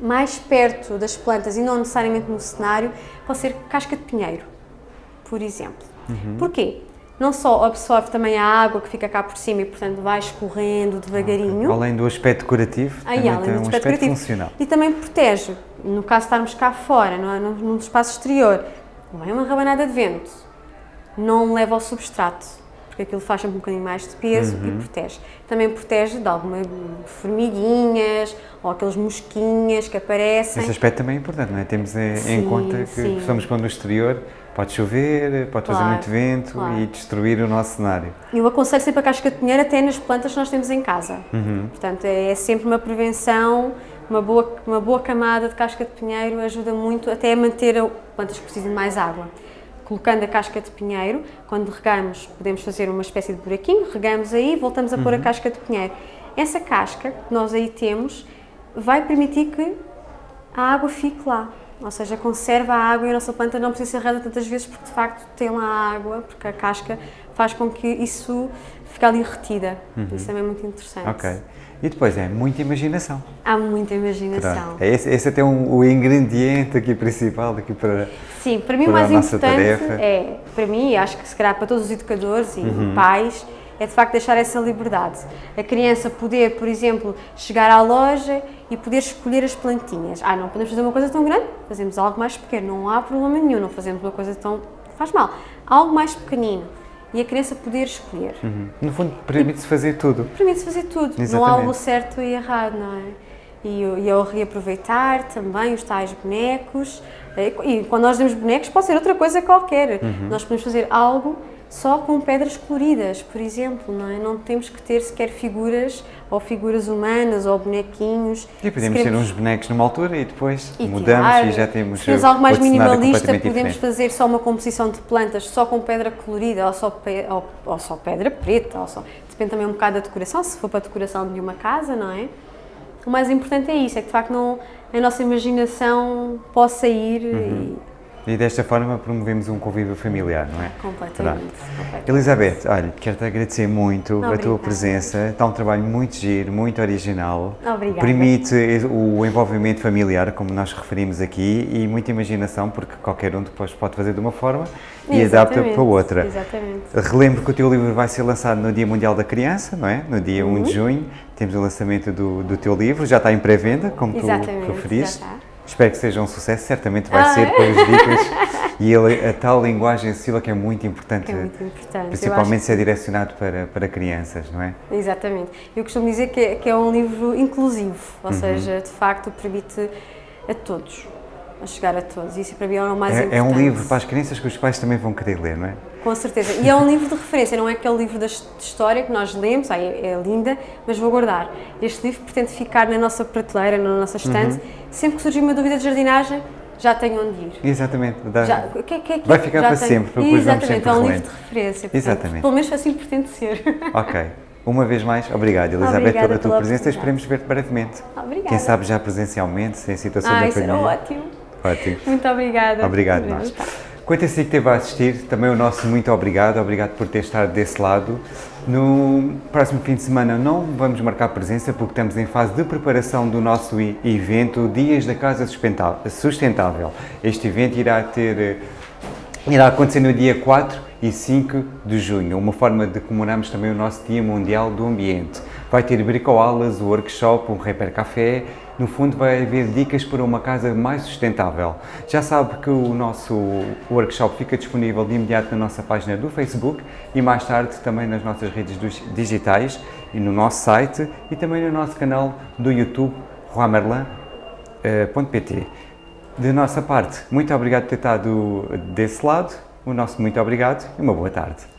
mais perto das plantas e não necessariamente no cenário, pode ser casca de pinheiro. Por exemplo. Uhum. Porquê? Não só absorve também a água que fica cá por cima e, portanto, vai escorrendo devagarinho. Além do aspecto decorativo, Aí, também além tem do um aspecto aspecto decorativo. funcional. E também protege, no caso de estarmos cá fora, não é? num, espaço exterior, vem uma rabanada de vento, não leva ao substrato, porque aquilo faz sempre um bocadinho mais de peso Uhum. e protege. Também protege de alguma formiguinhas ou aqueles mosquinhas que aparecem. Esse aspecto também é importante, não é? Temos em, em Sim, conta que sim. estamos quando no exterior, pode chover, pode fazer Claro, muito vento claro. e destruir o nosso cenário. Eu aconselho sempre a casca de pinheiro até nas plantas que nós temos em casa. Uhum. Portanto, é sempre uma prevenção, uma boa, uma boa camada de casca de pinheiro ajuda muito até a manter plantas que precisam de mais água. Colocando a casca de pinheiro, quando regamos, podemos fazer uma espécie de buraquinho, regamos aí, voltamos a pôr Uhum. a casca de pinheiro. Essa casca que nós aí temos vai permitir que a água fique lá. Ou seja, conserva a água e a nossa planta não precisa ser regada tantas vezes porque de facto tem lá a água, porque a casca faz com que isso fique ali retida. Isso também é muito interessante. Uhum. E depois é muita imaginação. Há muita imaginação. É esse, esse até um, o ingrediente aqui principal aqui para... Sim, para mim o mais importante tarefa. é, para mim, e acho que se calhar para todos os educadores e Uhum. pais, é de facto deixar essa liberdade. A criança poder, por exemplo, chegar à loja e poder escolher as plantinhas. Ah, não podemos fazer uma coisa tão grande, fazemos algo mais pequeno, não há problema nenhum, não fazemos uma coisa tão. faz mal. Algo mais pequenino. E a criança poder escolher. Uhum. No fundo, permite-se fazer tudo. Permite-se fazer tudo, não há Exatamente. o certo e errado, não é? E, e ao reaproveitar também os tais bonecos. eh, E quando nós dizemos bonecos, pode ser outra coisa qualquer. Uhum. Nós podemos fazer algo só com pedras coloridas, por exemplo, não é? Não temos que ter sequer figuras, ou figuras humanas, ou bonequinhos. E podemos ter uns bonecos numa altura e depois e mudamos tirar. e já temos Se algo mais minimalista, podemos diferente. fazer só uma composição de plantas só com pedra colorida ou só, pe- ou, ou só pedra preta, ou só, depende também um bocado da decoração, se for para a decoração de uma casa, não é? O mais importante é isso, é que de facto não, a nossa imaginação possa ir Uhum. E desta forma promovemos um convívio familiar, não é? e completamente. completamente. Elizabeth, olha, quero-te agradecer muito a tua presença. Está um trabalho muito giro, muito original. Obrigada. Permite o envolvimento familiar, como nós referimos aqui, e muita imaginação, porque qualquer um depois pode fazer de uma forma e adapta para outra. Exatamente. Relembro que o teu livro vai ser lançado no Dia Mundial da Criança, não é? No dia 1 Uhum. de junho. Temos o lançamento do, do teu livro, já está em pré-venda, como tu Exatamente, referiste. já está. Espero que seja um sucesso, certamente vai Ah, ser é? com as dicas. E ele, a tal linguagem acessível que é muito importante, é muito importante. Principalmente se é direcionado para, para crianças, não é? Exatamente. Eu costumo dizer que é, que é um livro inclusivo, ou Uhum. seja, de facto permite a todos, a chegar a todos. Isso para mim é o mais importante. É, é um livro para as crianças que os pais também vão querer ler, não é? Com certeza. E é um livro de referência, não é aquele livro de história que nós lemos, ah, é, linda, mas vou guardar. Este livro pretende ficar na nossa prateleira, na nossa estante. Uhum. Sempre que surgir uma dúvida de jardinagem, já tenho onde ir. Exatamente. dá- Já, que que que- Vai ficar para tenho- sempre, porque Exatamente, sempre é um livro de referência. portanto, Exatamente. Pelo menos assim pretende ser. Ok. Uma vez mais, obrigado, Elizabeth, Obrigada pela tua pela presença. Esperemos ver-te brevemente. Obrigada. Quem sabe já presencialmente, sem situação Ah, da isso era pandemia. ótimo. Ótimo. Muito obrigada. Obrigado, Obrigada. nós. Quanto a si que esteve a assistir, também o nosso muito obrigado, obrigado por ter estado desse lado. No próximo fim de semana não vamos marcar presença porque estamos em fase de preparação do nosso evento Dias da Casa Sustentável. Este evento irá ter eh, irá acontecer no dia 4 e 5 de junho, uma forma de comemorarmos também o nosso Dia Mundial do Ambiente. Vai ter bricoaulas, um workshop, um repair café, no fundo vai haver dicas para uma casa mais sustentável. Já sabe que o nosso workshop fica disponível de imediato na nossa página do Facebook e mais tarde também nas nossas redes digitais e no nosso site e também no nosso canal do YouTube, roamerlan.pt. De nossa parte, muito obrigado por ter estado desse lado, o nosso muito obrigado e uma boa tarde.